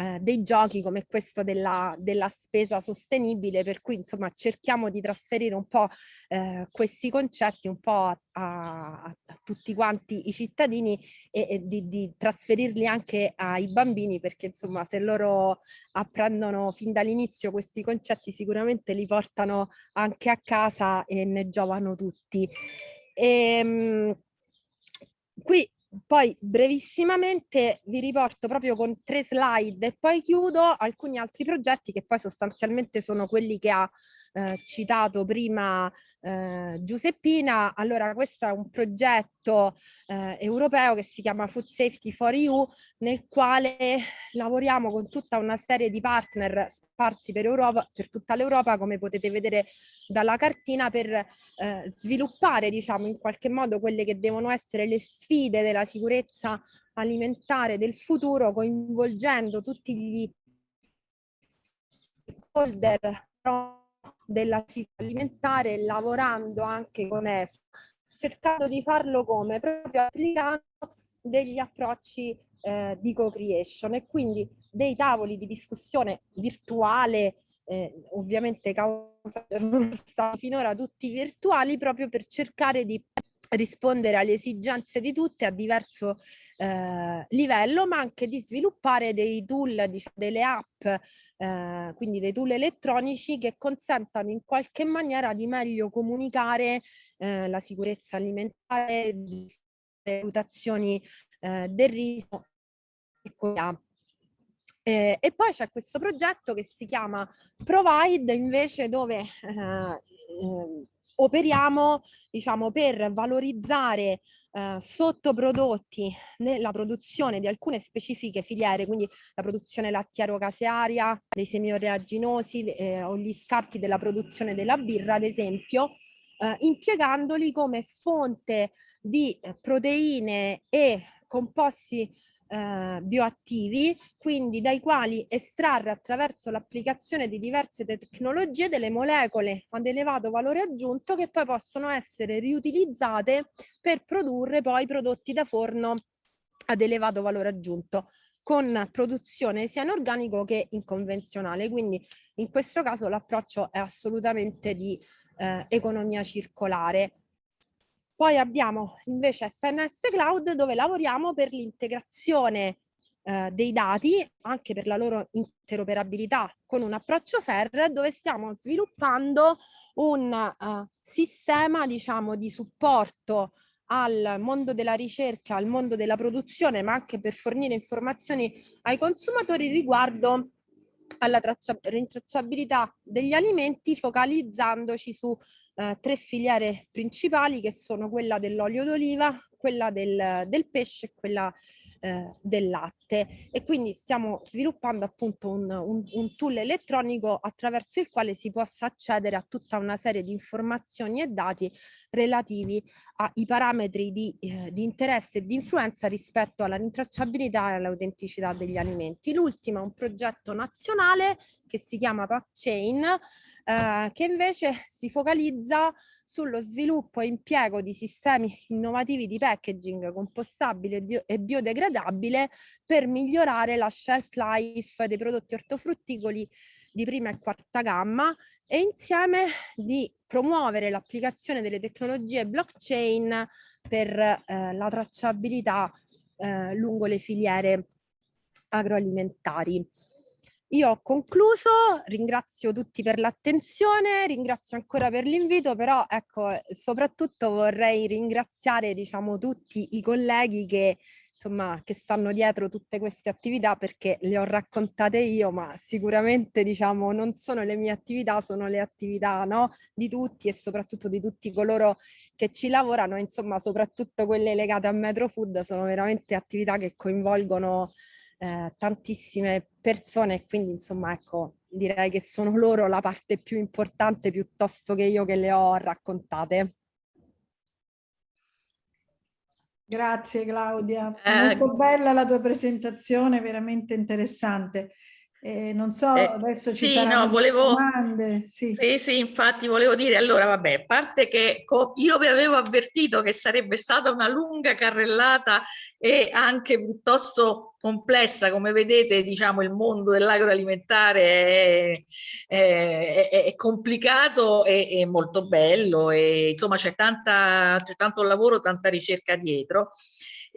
eh, dei giochi come questo della, della, spesa sostenibile, per cui insomma cerchiamo di trasferire un po' eh, questi concetti un po' a, a, a, tutti quanti i cittadini e, e di, di, trasferirli anche ai bambini perché insomma se loro apprendono fin dall'inizio questi concetti sicuramente li portano anche a casa e ne giovano tutti. E, ehm, qui poi brevissimamente vi riporto proprio con tre slide e poi chiudo alcuni altri progetti che poi sostanzialmente sono quelli che ha eh, citato prima eh, Giuseppina. Allora questo è un progetto eh, europeo che si chiama Food Safety for EU nel quale lavoriamo con tutta una serie di partner sparsi per, Europa, per tutta l'Europa come potete vedere dalla cartina per eh, sviluppare diciamo in qualche modo quelle che devono essere le sfide della sicurezza alimentare del futuro coinvolgendo tutti gli stakeholder della città alimentare lavorando anche con EFA, cercando di farlo come? Proprio applicando degli approcci eh, di co-creation e quindi dei tavoli di discussione virtuale, eh, ovviamente causa [LAUGHS] finora tutti virtuali, proprio per cercare di rispondere alle esigenze di tutte a diverso eh, livello, ma anche di sviluppare dei tool, diciamo, delle app, eh, quindi dei tool elettronici che consentano in qualche maniera di meglio comunicare eh, la sicurezza alimentare, le valutazioni eh, del rischio e così. Eh, e poi c'è questo progetto che si chiama Provide invece dove eh, eh, operiamo diciamo, per valorizzare eh, sottoprodotti nella produzione di alcune specifiche filiere, quindi la produzione lattiero-casearia, dei semioreaginosi eh, o gli scarti della produzione della birra, ad esempio, eh, impiegandoli come fonte di eh, proteine e composti eh, bioattivi, quindi dai quali estrarre attraverso l'applicazione di diverse tecnologie delle molecole ad elevato valore aggiunto che poi possono essere riutilizzate per produrre poi prodotti da forno ad elevato valore aggiunto con produzione sia in organico che in convenzionale. Quindi in questo caso l'approccio è assolutamente di eh, economia circolare. Poi abbiamo invece FNS Cloud dove lavoriamo per l'integrazione eh, dei dati, anche per la loro interoperabilità con un approccio FAIR, dove stiamo sviluppando un uh, sistema diciamo, di supporto al mondo della ricerca, al mondo della produzione, ma anche per fornire informazioni ai consumatori riguardo alla rintracciabilità degli alimenti, focalizzandoci su eh, tre filiere principali che sono quella dell'olio d'oliva, quella del, del pesce e quella eh, del latte e quindi stiamo sviluppando appunto un, un, un, tool elettronico attraverso il quale si possa accedere a tutta una serie di informazioni e dati relativi ai parametri di, eh, di interesse e di influenza rispetto alla rintracciabilità e all'autenticità degli alimenti. L'ultimo è un progetto nazionale che si chiama PackChain eh, che invece si focalizza sullo sviluppo e impiego di sistemi innovativi di packaging compostabile e biodegradabile per migliorare la shelf life dei prodotti ortofrutticoli di prima e quarta gamma e insieme di promuovere l'applicazione delle tecnologie blockchain per eh, la tracciabilità eh, lungo le filiere agroalimentari. Io ho concluso, ringrazio tutti per l'attenzione, ringrazio ancora per l'invito, però ecco, soprattutto vorrei ringraziare diciamo tutti i colleghi che insomma che stanno dietro tutte queste attività perché le ho raccontate io, ma sicuramente diciamo non sono le mie attività, sono le attività no, di tutti e soprattutto di tutti coloro che ci lavorano, insomma soprattutto quelle legate a Metro Food sono veramente attività che coinvolgono eh, tantissime persone e quindi insomma ecco direi che sono loro la parte più importante piuttosto che io che le ho raccontate. Grazie Claudia, eh, molto bella la tua presentazione, veramente interessante. Eh, non so, eh, adesso ci sì, no, volevo, domande. Sì. sì. sì, infatti volevo dire, allora vabbè, a parte che io vi avevo avvertito che sarebbe stata una lunga carrellata e anche piuttosto complessa, come vedete diciamo il mondo dell'agroalimentare è, è, è, è, complicato e molto bello e insomma c'è tanto lavoro, tanta ricerca dietro.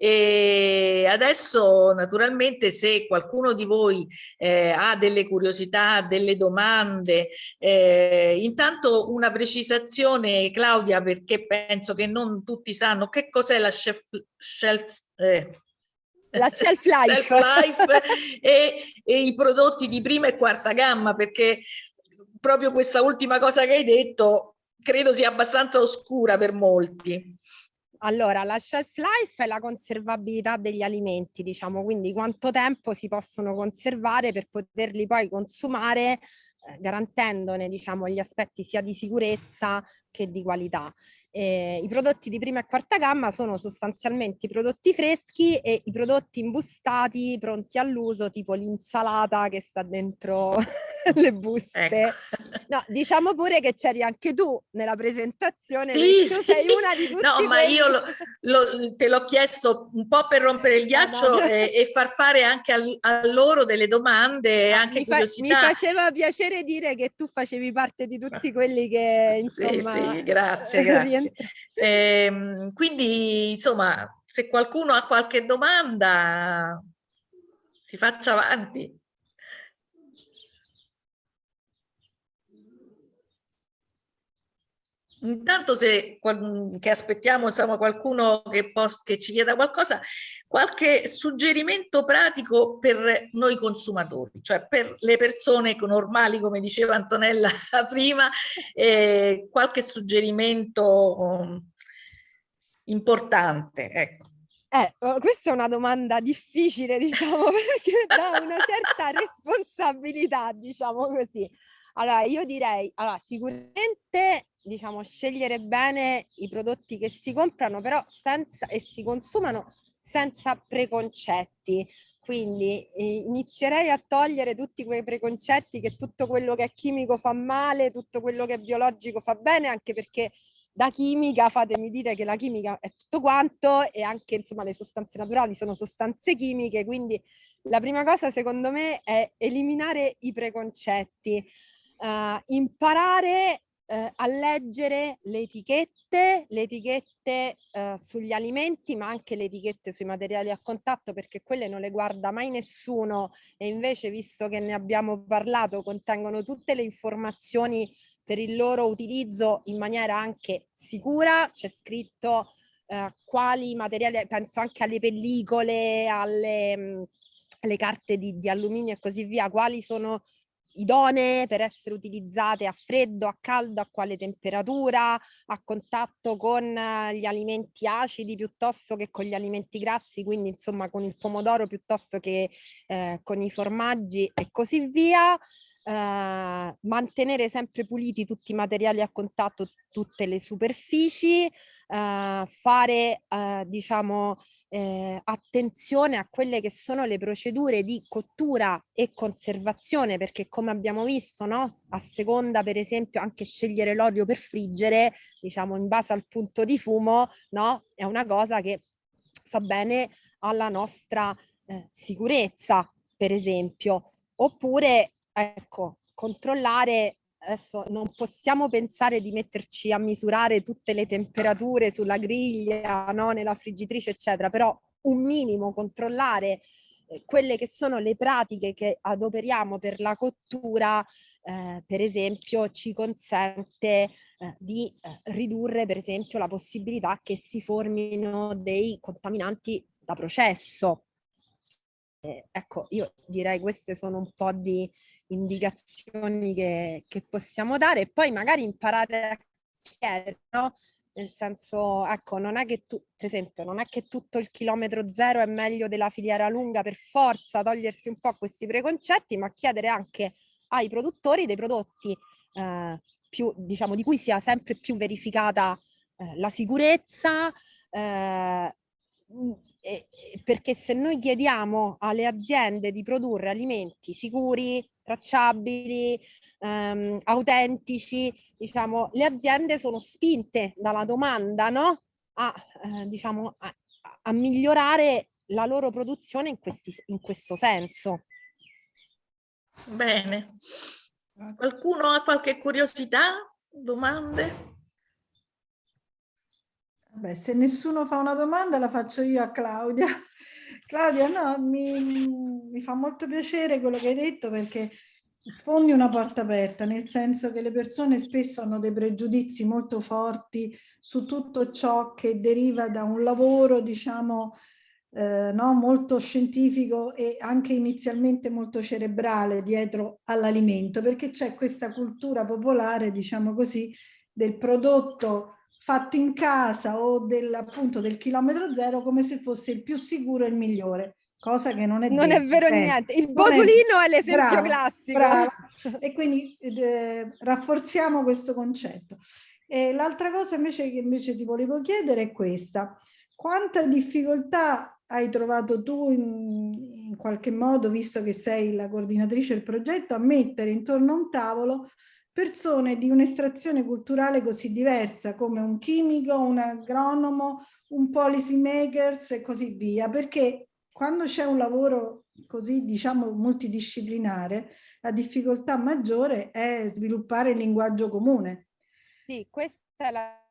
E adesso naturalmente se qualcuno di voi eh, ha delle curiosità, delle domande, eh, intanto una precisazione Claudia perché penso che non tutti sanno che cos'è la chef, shelf, eh, la shelf life, [LAUGHS] shelf life e, e, i prodotti di prima e quarta gamma perché proprio questa ultima cosa che hai detto credo sia abbastanza oscura per molti. Allora, la shelf life è la conservabilità degli alimenti, diciamo, quindi quanto tempo si possono conservare per poterli poi consumare eh, garantendone diciamo, gli aspetti sia di sicurezza che di qualità. Eh, I prodotti di prima e quarta gamma sono sostanzialmente i prodotti freschi e i prodotti imbustati pronti all'uso, tipo l'insalata che sta dentro [LAUGHS] [LAUGHS] le buste. Ecco. No, diciamo pure che c'eri anche tu nella presentazione. Sì, sì. sei una di tutti No, ma io lo, [LAUGHS] lo, te l'ho chiesto un po' per rompere il ghiaccio no, no. E, e, far fare anche al, a loro delle domande e anche mi curiosità. Fa, mi faceva piacere dire che tu facevi parte di tutti quelli che [LAUGHS] insomma... Sì, sì, grazie, grazie. Eh, quindi, insomma, se qualcuno ha qualche domanda, si faccia avanti. Intanto se che aspettiamo insomma, qualcuno che, post, che ci chieda qualcosa, qualche suggerimento pratico per noi consumatori, cioè per le persone normali, come diceva Antonella [LAUGHS] prima, eh, qualche suggerimento um, importante. Ecco. Eh, oh, questa è una domanda difficile, diciamo, [LAUGHS] perché dà una certa responsabilità, diciamo così. Allora, io direi, allora, sicuramente diciamo, scegliere bene i prodotti che si comprano però senza, e si consumano senza preconcetti. Quindi eh, inizierei a togliere tutti quei preconcetti che tutto quello che è chimico fa male, tutto quello che è biologico fa bene, anche perché da chimica fatemi dire che la chimica è tutto quanto e anche insomma le sostanze naturali sono sostanze chimiche, quindi la prima cosa secondo me è eliminare i preconcetti, uh, imparare eh, a leggere le etichette, le etichette eh, sugli alimenti, ma anche le etichette sui materiali a contatto, perché quelle non le guarda mai nessuno e invece, visto che ne abbiamo parlato, contengono tutte le informazioni per il loro utilizzo in maniera anche sicura. C'è scritto eh, quali materiali, penso anche alle pellicole, alle, mh, alle carte di, di alluminio e così via, quali sono idonee per essere utilizzate a freddo, a caldo, a quale temperatura, a contatto con eh, gli alimenti acidi piuttosto che con gli alimenti grassi, quindi insomma con il pomodoro piuttosto che eh, con i formaggi e così via. Eh, mantenere sempre puliti tutti i materiali a contatto, tutte le superfici, eh, fare eh, diciamo eh, attenzione a quelle che sono le procedure di cottura e conservazione perché come abbiamo visto no, a seconda per esempio anche scegliere l'olio per friggere diciamo in base al punto di fumo no, è una cosa che fa bene alla nostra eh, sicurezza per esempio. Oppure ecco controllare adesso non possiamo pensare di metterci a misurare tutte le temperature sulla griglia, no? nella friggitrice, eccetera, però un minimo controllare eh, quelle che sono le pratiche che adoperiamo per la cottura, eh, per esempio, ci consente eh, di eh, ridurre, per esempio, la possibilità che si formino dei contaminanti da processo. Eh, ecco, io direi queste sono un po' di indicazioni che, che possiamo dare e poi magari imparare a chiedere, no? Nel senso, ecco, non è che tu, per esempio, non è che tutto il chilometro zero è meglio della filiera lunga per forza, togliersi un po' questi preconcetti, ma chiedere anche ai produttori dei prodotti eh, più, diciamo, di cui sia sempre più verificata eh, la sicurezza, eh, perché se noi chiediamo alle aziende di produrre alimenti sicuri, tracciabili, ehm, autentici, diciamo, le aziende sono spinte dalla domanda no? a, eh, diciamo, a, a, migliorare la loro produzione in, questi, in questo senso. Bene. Qualcuno ha qualche curiosità? Domande? Beh, se nessuno fa una domanda la faccio io a Claudia. Claudia, no, mi, mi fa molto piacere quello che hai detto perché sfondi una porta aperta, nel senso che le persone spesso hanno dei pregiudizi molto forti su tutto ciò che deriva da un lavoro, diciamo, eh, no, molto scientifico e anche inizialmente molto cerebrale dietro all'alimento, perché c'è questa cultura popolare, diciamo così, del prodotto fatto in casa o del, appunto del chilometro zero come se fosse il più sicuro e il migliore, cosa che non è Non è vero eh, niente, il botulino è, è l'esempio classico. Brava. [LAUGHS] E quindi eh, rafforziamo questo concetto. L'altra cosa invece che invece ti volevo chiedere è questa. Quanta difficoltà hai trovato tu in, in qualche modo, visto che sei la coordinatrice del progetto, a mettere intorno a un tavolo persone di un'estrazione culturale così diversa come un chimico, un agronomo, un policy makers e così via, perché quando c'è un lavoro così diciamo multidisciplinare, la difficoltà maggiore è sviluppare il linguaggio comune. Sì, questa è la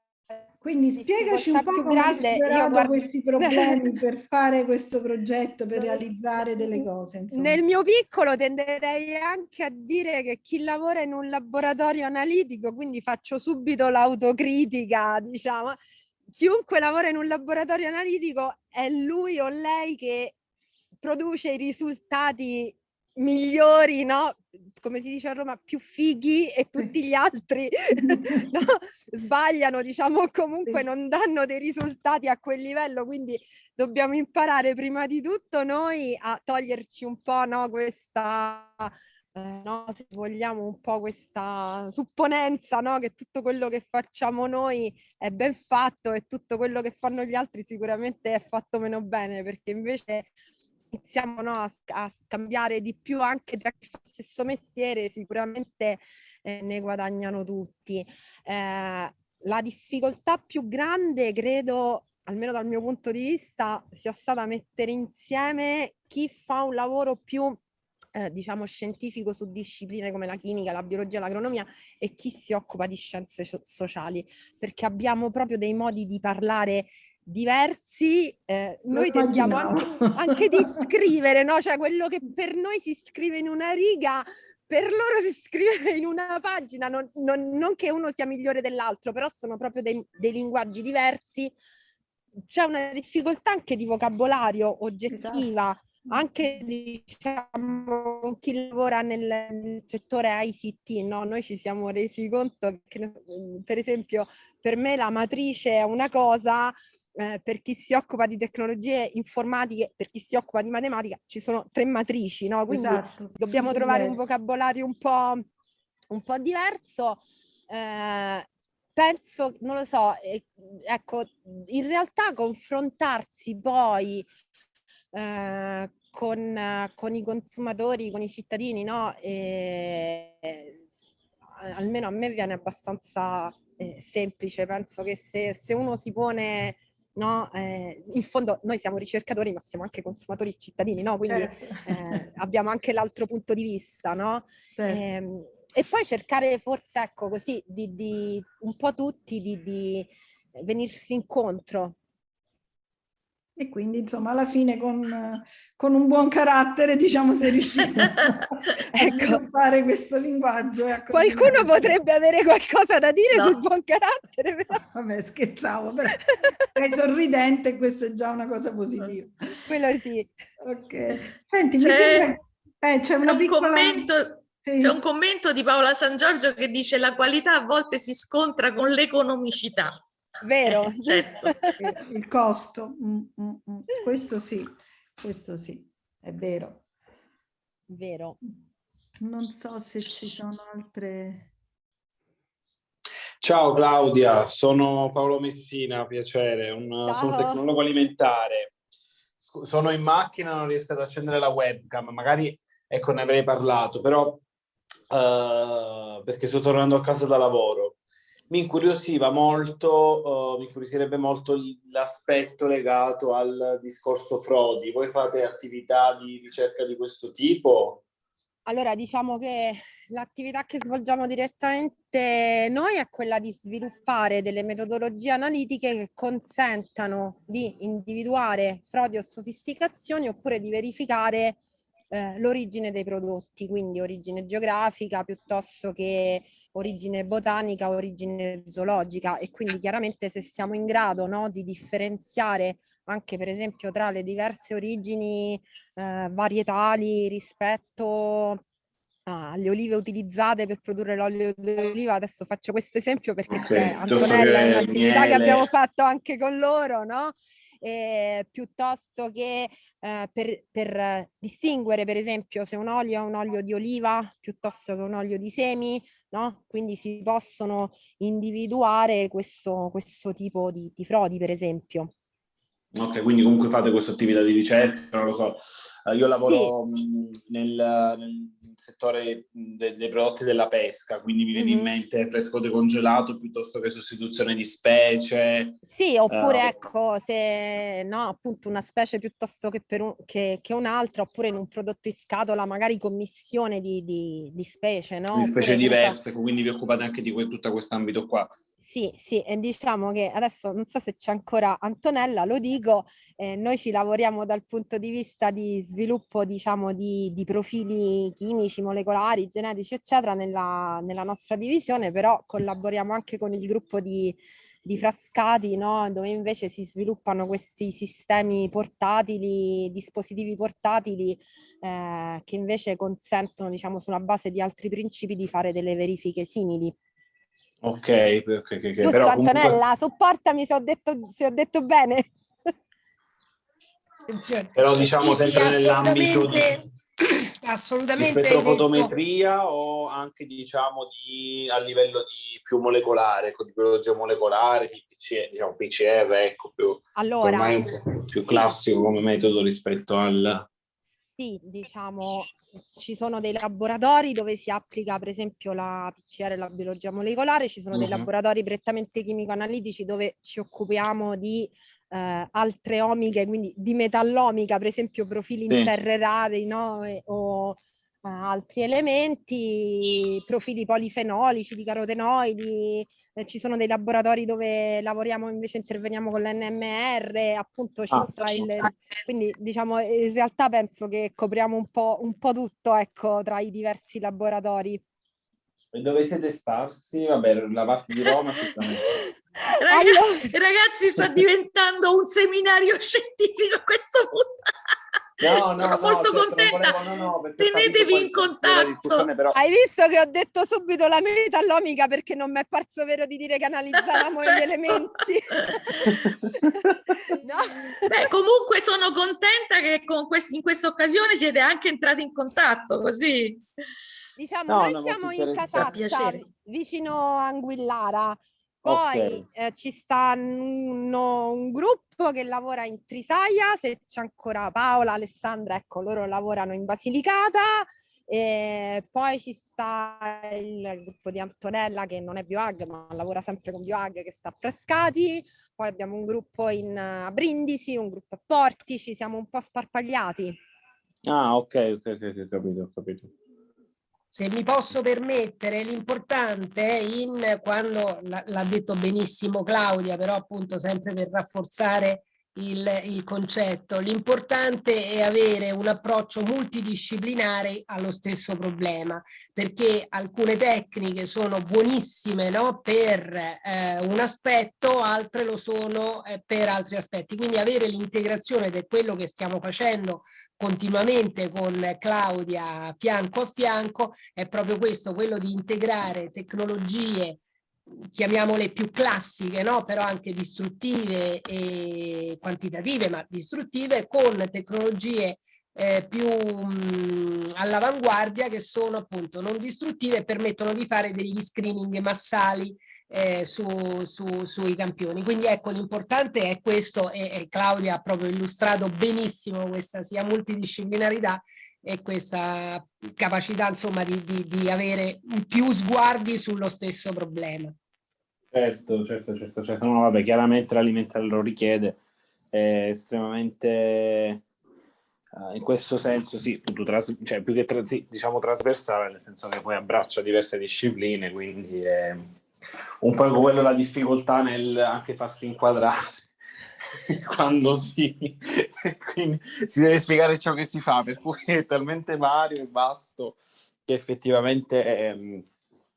quindi spiegaci un po' come grande, hai superato guardo... questi [LAUGHS] problemi per fare questo progetto, per realizzare delle cose. Insomma. Nel mio piccolo tenderei anche a dire che chi lavora in un laboratorio analitico, quindi faccio subito l'autocritica, diciamo, chiunque lavora in un laboratorio analitico è lui o lei che produce i risultati migliori, no? Come si dice a Roma, più fighi e tutti gli altri [LAUGHS] [LAUGHS] no? sbagliano, diciamo, comunque non danno dei risultati a quel livello, quindi dobbiamo imparare prima di tutto noi a toglierci un po' no, questa, eh, no, se vogliamo, un po' questa supponenza no, che tutto quello che facciamo noi è ben fatto e tutto quello che fanno gli altri sicuramente è fatto meno bene, perché invece iniziamo no, a, a, scambiare di più anche tra chi fa lo stesso mestiere, sicuramente eh, ne guadagnano tutti. Eh, la difficoltà più grande, credo, almeno dal mio punto di vista, sia stata mettere insieme chi fa un lavoro più eh, diciamo scientifico su discipline come la chimica, la biologia, l'agronomia e chi si occupa di scienze sociali, perché abbiamo proprio dei modi di parlare diversi, eh, noi tendiamo anche, [LAUGHS] anche, di scrivere, no? Cioè quello che per noi si scrive in una riga, per loro si scrive [LAUGHS] in una pagina, non, non, non che uno sia migliore dell'altro, però sono proprio dei, dei linguaggi diversi. C'è una difficoltà anche di vocabolario oggettiva, esatto. anche diciamo con chi lavora nel, nel settore ICT, no? Noi ci siamo resi conto che, per esempio, per me la matrice è una cosa, eh, per chi si occupa di tecnologie informatiche, per chi si occupa di matematica, ci sono tre matrici, no? Quindi esatto. dobbiamo [LAUGHS] trovare un vocabolario un po', un po diverso. Eh, penso, non lo so, eh, ecco, in realtà confrontarsi poi eh, con, con, i consumatori, con i cittadini, no? E, almeno a me viene abbastanza eh, semplice, penso che se, se uno si pone no? Eh, in fondo noi siamo ricercatori ma siamo anche consumatori e cittadini, no? Quindi certo. eh, abbiamo anche l'altro punto di vista, no? Certo. Eh, e poi cercare forse, ecco, così, di, di un po' tutti di, di venirsi incontro, e quindi insomma alla fine con, con un buon carattere diciamo sei riuscito ecco. a [LAUGHS] fare questo linguaggio. Qualcuno potrebbe avere qualcosa da dire no. sul buon carattere [LAUGHS] però. Vabbè scherzavo, però sei sorridente e questa è già una cosa positiva. [LAUGHS] Quello sì. Ok. Senti, c'è, eh, c'è una piccola... commento... Sì. C'è un commento di Paola San Giorgio che dice la qualità a volte si scontra con l'economicità. Vero, eh, certo. [LAUGHS] il costo, mm, mm, mm. questo sì, questo sì, è vero. Vero. Non so se ci sono altre... Ciao Claudia, sono Paolo Messina, piacere, un, sono un tecnologo alimentare. Sono in macchina, non riesco ad accendere la webcam, magari ecco ne avrei parlato, però uh, perché sto tornando a casa da lavoro mi incuriosiva molto, uh, mi incuriosirebbe molto l'aspetto legato al discorso frodi. Voi fate attività di ricerca di questo tipo? Allora, diciamo che l'attività che svolgiamo direttamente noi è quella di sviluppare delle metodologie analitiche che consentano di individuare frodi o sofisticazioni oppure di verificare eh, l'origine dei prodotti, quindi origine geografica piuttosto che origine botanica, origine zoologica e quindi chiaramente se siamo in grado no, di differenziare anche per esempio tra le diverse origini eh, varietali rispetto alle olive utilizzate per produrre l'olio d'oliva, adesso faccio questo esempio perché okay, c'è Antonella, un'attività che abbiamo fatto anche con loro, no? Eh, piuttosto che eh, per, per, distinguere per esempio se un olio è un olio di oliva piuttosto che un olio di semi, no? Quindi si possono individuare questo, questo tipo di, di frodi per esempio. Ok, quindi comunque fate questa attività di ricerca, non lo so. Eh, io lavoro sì. nel, nel, settore de, dei prodotti della pesca, quindi mi viene mm -hmm. in mente fresco decongelato piuttosto che sostituzione di specie. Sì, oppure uh, ecco, se no, appunto una specie piuttosto che, per un, che, che un'altra, oppure in un prodotto in scatola magari commissione di, di, di specie, no? Di specie oppure diverse, quindi vi occupate anche di que tutta quest'ambito qua. Sì, sì, e diciamo che adesso non so se c'è ancora Antonella, lo dico, eh, noi ci lavoriamo dal punto di vista di sviluppo, diciamo, di, di profili chimici, molecolari, genetici, eccetera, nella, nella, nostra divisione, però collaboriamo anche con il gruppo di, di Frascati, no? dove invece si sviluppano questi sistemi portatili, dispositivi portatili, eh, che invece consentono, diciamo, sulla base di altri principi di fare delle verifiche simili. Ok, ok, ok. Giusto, però Antonella, comunque... sopportami se ho detto, se ho detto bene. Attenzione. Però diciamo sì, sempre sì, nell'ambito di, assolutamente di spettrofotometria o anche diciamo di, a livello di più molecolare, ecco, di biologia molecolare, di PC, diciamo PCR, ecco, più, allora, ormai più classico come metodo rispetto al... Sì, diciamo, ci sono dei laboratori dove si applica per esempio la PCR e la biologia molecolare, ci sono uh -huh. dei laboratori prettamente chimico-analitici dove ci occupiamo di eh, altre omiche, quindi di metallomica, per esempio profili sì. in terre rare no? e, o altri elementi, profili polifenolici di carotenoidi, eh, ci sono dei laboratori dove lavoriamo invece interveniamo con l'NMR, appunto ah. il, quindi diciamo in realtà penso che copriamo un po', un po' tutto ecco tra i diversi laboratori. E dove siete sparsi? Vabbè, la parte di Roma Ragazzi, allora... ragazzi, sta diventando un seminario [LAUGHS] scientifico a questo punto. [LAUGHS] No, Sono no, molto no, contenta. Volevo, no, Tenetevi in contatto. Però... Hai visto che ho detto subito la metallomica perché non mi è parso vero di dire che analizzavamo [LAUGHS] certo. gli elementi. [LAUGHS] Beh, comunque sono contenta che con quest in questa occasione siete anche entrati in contatto, così. Diciamo, noi siamo in Casazza, vicino a Anguillara. Poi okay. eh, ci sta un, un, gruppo che lavora in Trisaia, se c'è ancora Paola, Alessandra, ecco, loro lavorano in Basilicata. E poi ci sta il gruppo di Antonella che non è Bioag ma lavora sempre con Bioag che sta a Frescati, poi abbiamo un gruppo in, a Brindisi, un gruppo a Portici, siamo un po' sparpagliati. Ah ok, ok, ok, ho capito, ho capito se mi posso permettere, l'importante in quando l'ha detto benissimo Claudia, però appunto sempre per rafforzare il, il concetto. L'importante è avere un approccio multidisciplinare allo stesso problema, perché alcune tecniche sono buonissime no? per eh, un aspetto, altre lo sono eh, per altri aspetti. Quindi avere l'integrazione è quello che stiamo facendo continuamente con Claudia fianco a fianco, è proprio questo, quello di integrare tecnologie chiamiamole più classiche, no? però anche distruttive e quantitative, ma distruttive, con tecnologie eh, più all'avanguardia che sono appunto non distruttive e permettono di fare degli screening massali eh, su, su, sui campioni. Quindi ecco l'importante è questo e, e Claudia ha proprio illustrato benissimo questa sia multidisciplinarità e questa capacità insomma di, di, di avere più sguardi sullo stesso problema. Certo, certo, certo, certo. No, vabbè, chiaramente l'alimentare lo richiede, è estremamente, uh, in questo senso, sì, tras- cioè, più che tra- diciamo trasversale, nel senso che poi abbraccia diverse discipline, quindi è un po' quello la difficoltà nel anche farsi inquadrare [LAUGHS] quando si, quindi si deve spiegare ciò che si fa, per cui è talmente vario e vasto che effettivamente è,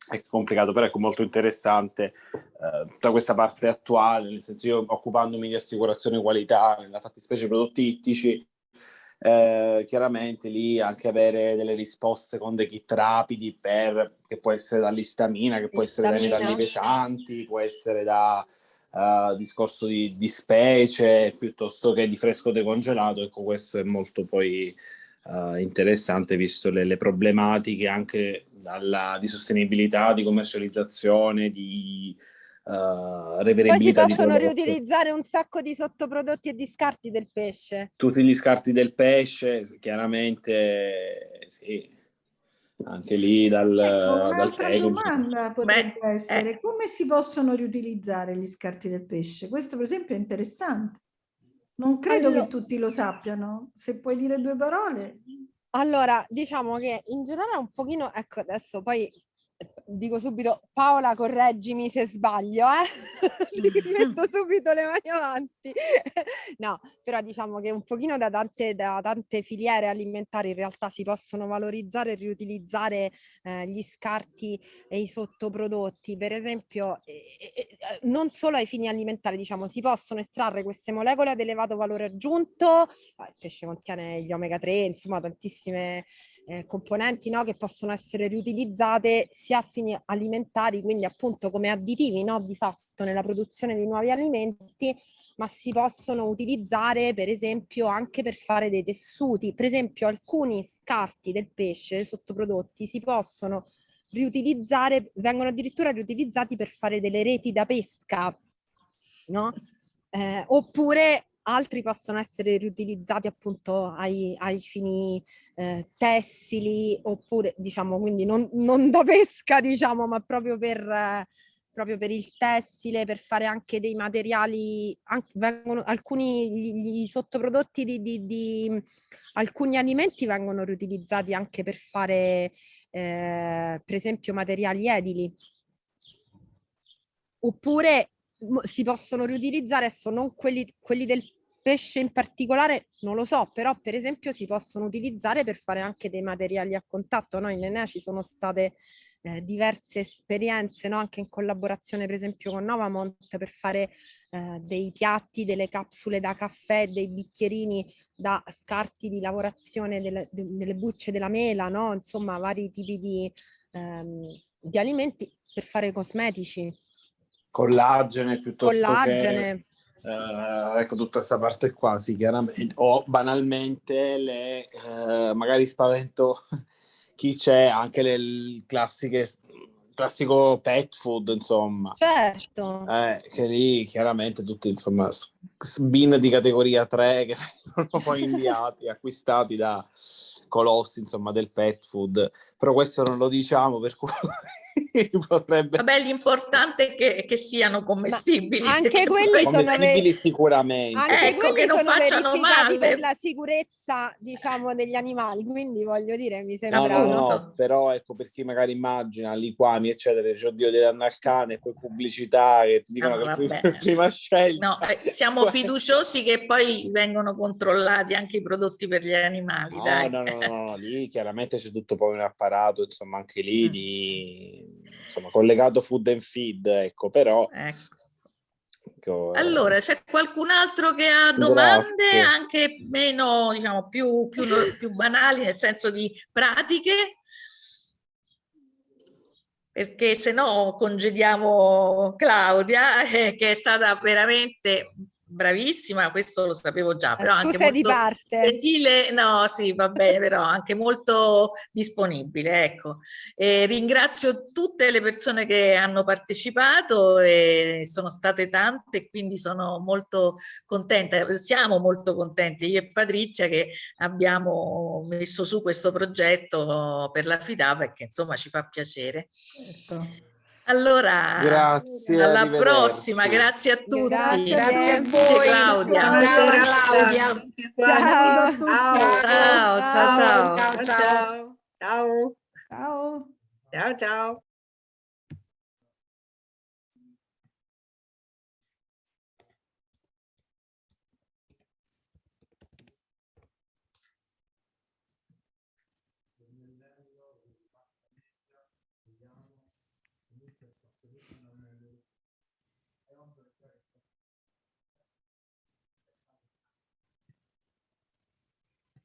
è complicato, però è molto interessante eh, tutta questa parte attuale, nel senso io occupandomi di assicurazione qualità, nella fattispecie prodotti ittici, eh, chiaramente lì anche avere delle risposte con dei kit rapidi per, che può essere dall'istamina, che può essere dai metalli pesanti, può essere da uh, discorso di, di, specie piuttosto che di fresco decongelato, ecco questo è molto poi uh, interessante visto le, le problematiche anche dalla, di sostenibilità, di commercializzazione, di uh, reveribilità. Poi si possono riutilizzare un sacco di sottoprodotti e di scarti del pesce. Tutti gli scarti del pesce, chiaramente sì, anche lì dal, ecco, dal domanda potrebbe Beh, essere eh. come si possono riutilizzare gli scarti del pesce? Questo per esempio è interessante. Non credo allora, che tutti lo sappiano. Se puoi dire due parole. Allora, diciamo che in generale un pochino, ecco adesso poi dico subito Paola correggimi se sbaglio, eh? [LAUGHS] metto subito le mani avanti. [LAUGHS] no, però diciamo che un pochino da tante, da tante filiere alimentari in realtà si possono valorizzare e riutilizzare eh, gli scarti e i sottoprodotti. Per esempio, eh, eh, non solo ai fini alimentari, diciamo, si possono estrarre queste molecole ad elevato valore aggiunto, il pesce contiene gli omega 3, insomma tantissime eh, componenti no, che possono essere riutilizzate sia a fini alimentari, quindi appunto come additivi no, di fatto nella produzione di nuovi alimenti, ma si possono utilizzare per esempio anche per fare dei tessuti. Per esempio alcuni scarti del pesce, sottoprodotti, si possono riutilizzare, vengono addirittura riutilizzati per fare delle reti da pesca, no? Eh, oppure altri possono essere riutilizzati appunto ai, ai fini eh, tessili oppure diciamo quindi non, non, da pesca diciamo ma proprio per, eh, proprio per il tessile per fare anche dei materiali anche, vengono, alcuni gli, gli sottoprodotti di, di, di, alcuni alimenti vengono riutilizzati anche per fare eh, per esempio materiali edili. Oppure si possono riutilizzare adesso non quelli, quelli del pesce in particolare non lo so, però per esempio si possono utilizzare per fare anche dei materiali a contatto. Noi in Enea ci sono state eh, diverse esperienze, no? anche in collaborazione per esempio con Novamont per fare eh, dei piatti, delle capsule da caffè, dei bicchierini da scarti di lavorazione delle, delle bucce della mela, no? insomma vari tipi di, ehm, di alimenti per fare cosmetici. Collagene piuttosto Collagene. che Uh, ecco tutta questa parte qua, sì, chiaramente, o banalmente le, uh, magari spavento [LAUGHS] chi c'è, anche le classiche, classico pet food, insomma. Certo. Eh, che lì chiaramente tutti, insomma, bin di categoria 3 che [LAUGHS] vengono poi inviati, acquistati da colossi, insomma, del pet food però questo non lo diciamo per cui [LAUGHS] potrebbe... Vabbè, l'importante è che, che siano commestibili. Ma anche [LAUGHS] quelli sono commestibili sicuramente. Anche ecco, che non facciano male. per la sicurezza, diciamo, degli animali, quindi voglio dire, mi sembra... No, no, no, però ecco, per chi magari immagina liquami, eccetera, dice, oddio, dei danno al cane, poi pubblicità che ti dicono no, che prima, [LAUGHS] prima scelta. No, eh, siamo fiduciosi che poi vengono controllati anche i prodotti per gli animali, no, dai. No, no, no, no, lì chiaramente c'è tutto poi un apparato apparato, insomma, anche lì di, insomma, collegato food and feed, ecco, però... Ecco. ecco allora, c'è qualcun altro che ha domande Grazie. anche meno, diciamo, più, più, più banali, nel senso di pratiche? perché se no congediamo Claudia, eh, che è stata veramente bravissima, questo lo sapevo già, però tu anche molto di parte. gentile, no sì va bene, [LAUGHS] però anche molto disponibile, ecco. E ringrazio tutte le persone che hanno partecipato e sono state tante, quindi sono molto contenta, siamo molto contenti io e Patrizia che abbiamo messo su questo progetto per la FIDA perché insomma ci fa piacere. Certo. Allora, grazie, alla prossima, grazie a tutti. Grazie, grazie a voi. Claudia. Buonasera Claudia. Ciao, ciao, ciao. Ciao, ciao. Ciao, ciao. ciao. ciao.